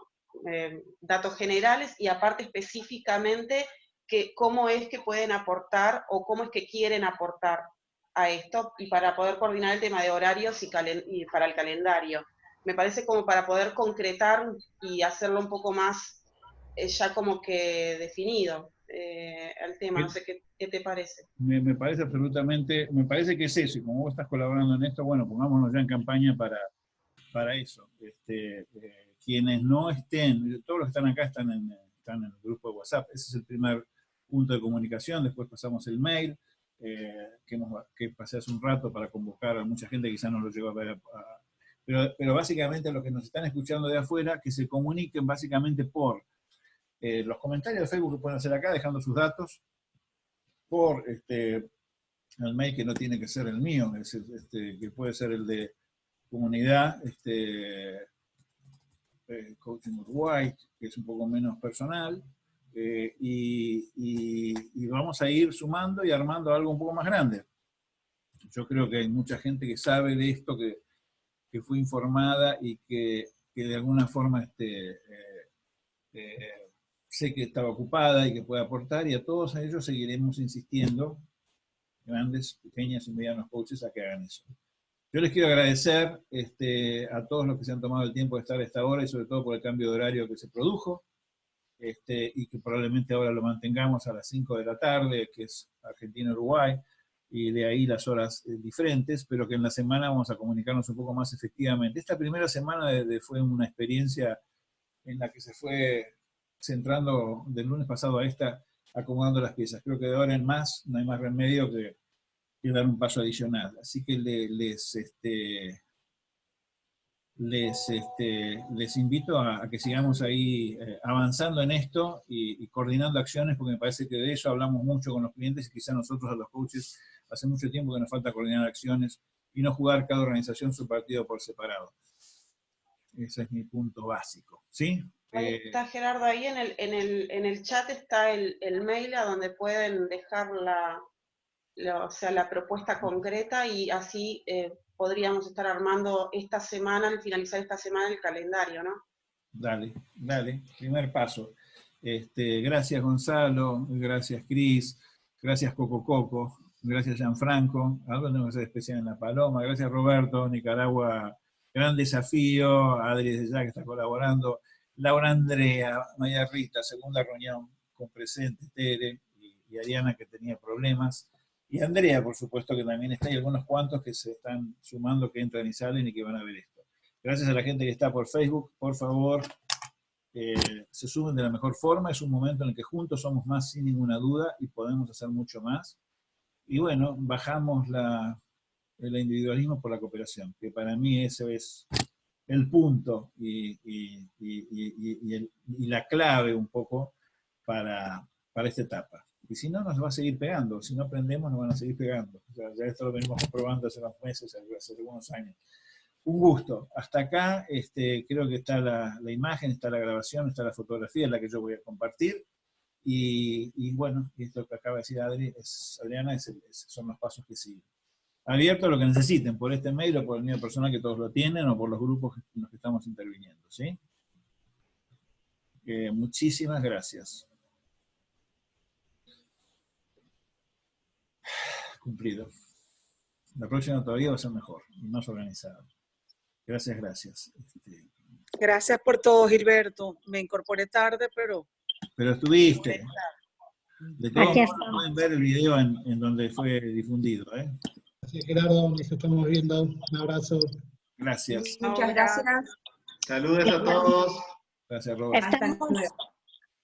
Eh, datos generales y aparte específicamente que, cómo es que pueden aportar o cómo es que quieren aportar a esto y para poder coordinar el tema de horarios y, para el calendario. Me parece como para poder concretar y hacerlo un poco más eh, ya como que definido eh, el tema. No sé qué, te parece. Me, parece absolutamente, me parece que es eso, y como vos estás colaborando en esto, bueno, pongámonos ya en campaña para, para eso. Este, eh, quienes no estén, todos los que están acá están en, están en el grupo de WhatsApp, ese es el primer punto de comunicación, después pasamos el mail, eh, que, que, pasé hace un rato para convocar a mucha gente, quizás no lo llegó a ver. Pero, pero, básicamente los que nos están escuchando de afuera, que se comuniquen básicamente por eh, los comentarios de Facebook que pueden hacer acá, dejando sus datos, por este, el mail que no tiene que ser el mío, este, que puede ser el de comunidad, este, eh, Coaching Uruguay, que es un poco menos personal, eh, y, vamos a ir sumando y armando algo un poco más grande. Yo creo que hay mucha gente que sabe de esto, que, que fue informada y que, que de alguna forma este, eh, eh, sé que estaba ocupada y que puede aportar, y a todos ellos seguiremos insistiendo, grandes, pequeñas y medianos coaches, a que hagan eso. Yo les quiero agradecer este, a todos los que se han tomado el tiempo de estar a esta hora y sobre todo por el cambio de horario que se produjo. Este, y que probablemente ahora lo mantengamos a las 5 de la tarde, que es Argentina-Uruguay, y de ahí las horas eh, diferentes, pero que en la semana vamos a comunicarnos un poco más efectivamente. Esta primera semana fue una experiencia en la que se fue centrando del lunes pasado a esta, acomodando las piezas. Creo que de ahora en más no hay más remedio que, dar un paso adicional. Así que les, este, les, este, les invito a, que sigamos ahí eh, avanzando en esto y, coordinando acciones, porque me parece que de eso hablamos mucho con los clientes y quizá nosotros a los coaches hace mucho tiempo que nos falta coordinar acciones y no jugar cada organización su partido por separado. ese es mi punto básico. ¿sí? Ahí Eh, está Gerardo, ahí en el, en el, en el chat está el, el mail a donde pueden dejar la, la- o sea, la propuesta concreta y así eh, podríamos estar armando esta semana, al finalizar esta semana, el calendario, ¿no? Dale, dale, primer paso. Este, gracias Gonzalo, gracias Cris, gracias Coco Coco, gracias Gianfranco, algo hacer especial en La Paloma, gracias Roberto, Nicaragua, gran desafío, Adri desde ya que está colaborando, Laura Andrea, María Rita, segunda reunión con presente, Tere y, y Ariana que tenía problemas, y Andrea por supuesto que también está, y algunos cuantos que se están sumando, que entran y salen y que van a ver esto. Gracias a la gente que está por Facebook, por favor, eh, se sumen de la mejor forma, es un momento en el que juntos somos más sin ninguna duda y podemos hacer mucho más. Y bueno, bajamos la, el individualismo por la cooperación, que para mí ese es el punto y, y- y- el- y la clave un poco para, para esta etapa. Y si no, nos va a seguir pegando. Si no aprendemos, nos van a seguir pegando. O sea, ya esto lo venimos comprobando hace unos meses, hace algunos años. Un gusto. Hasta acá este, creo que está la, la imagen, está la grabación, está la fotografía, la que yo voy a compartir. Y, y bueno, esto que acaba de decir Adri, Adriana, son los pasos que siguen. Abierto a lo que necesiten, por este mail o por el mío personal que todos lo tienen, o por los grupos en los que estamos interviniendo. ¿sí? Eh, muchísimas gracias. (sighs) Cumplido. La próxima todavía va a ser mejor y más organizada. Gracias, gracias. Este, Gracias por todo, Gilberto. Me incorporé tarde, pero pero estuviste. De todos modos, pueden ver el video en, en donde fue difundido. ¿eh? Gracias, Gerardo. Nos estamos viendo. Un abrazo. Gracias. Muchas gracias. Saludos a todos. Gracias, Roberto. Estamos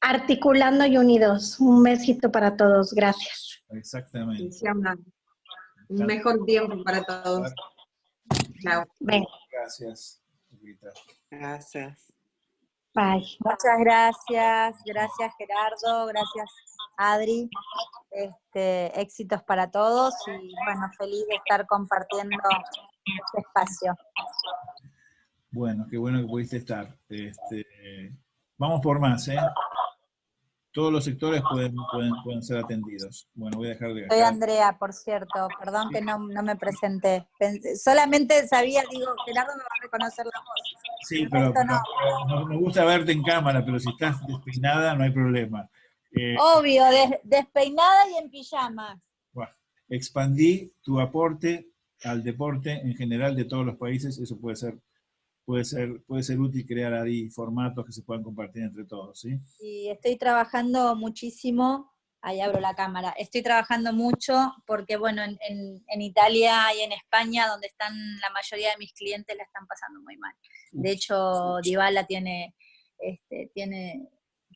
articulando y unidos. Un besito para todos. Gracias. Exactamente. Un mejor tiempo para todos. Chao. Ven. Gracias, Rita. Gracias. Bye. Muchas gracias, gracias Gerardo, gracias Adri. Este, éxitos para todos y bueno, feliz de estar compartiendo este espacio. Bueno, qué bueno que pudiste estar. Este, vamos por más, ¿eh? Todos los sectores pueden, pueden, pueden ser atendidos. Bueno, voy a dejar de Soy. Andrea, por cierto, perdón que no, no me presenté. Pensé- solamente sabía, digo, Gerardo me va a reconocer la voz. Sí, pero, pero no- me gusta verte en cámara, pero si estás despeinada no hay problema. Eh, Obvio, des- despeinada y en pijamas. Bueno, expandí tu aporte al deporte en general de todos los países, eso puede ser, puede ser, puede ser útil crear ahí formatos que se puedan compartir entre todos, ¿sí? Y estoy trabajando muchísimo, ahí abro la cámara, estoy trabajando mucho porque, bueno, en, en- en Italia y en España, donde están la mayoría de mis clientes, la están pasando muy mal. De hecho, Dybala tiene, este, tiene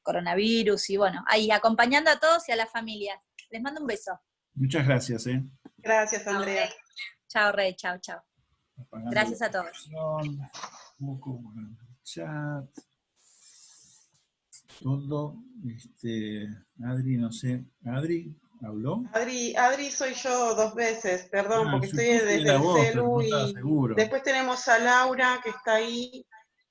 coronavirus y, bueno, ahí acompañando a todos y a las familias. Les mando un beso. Muchas gracias, ¿eh? Gracias, Andrea. Chao, Rey, chao, chao. Apagando Gracias a todos. el chat. Todo, este, Adri, no sé, Adri, ¿habló? Adri, Adri soy yo dos veces, perdón, Ah, porque estoy desde el voz, celu y seguro. después tenemos a Laura que está ahí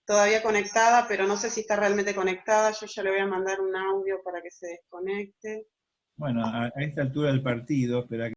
todavía conectada, pero no sé si está realmente conectada, yo ya le voy a mandar un audio para que se desconecte. Bueno, a, a esta altura del partido, espera que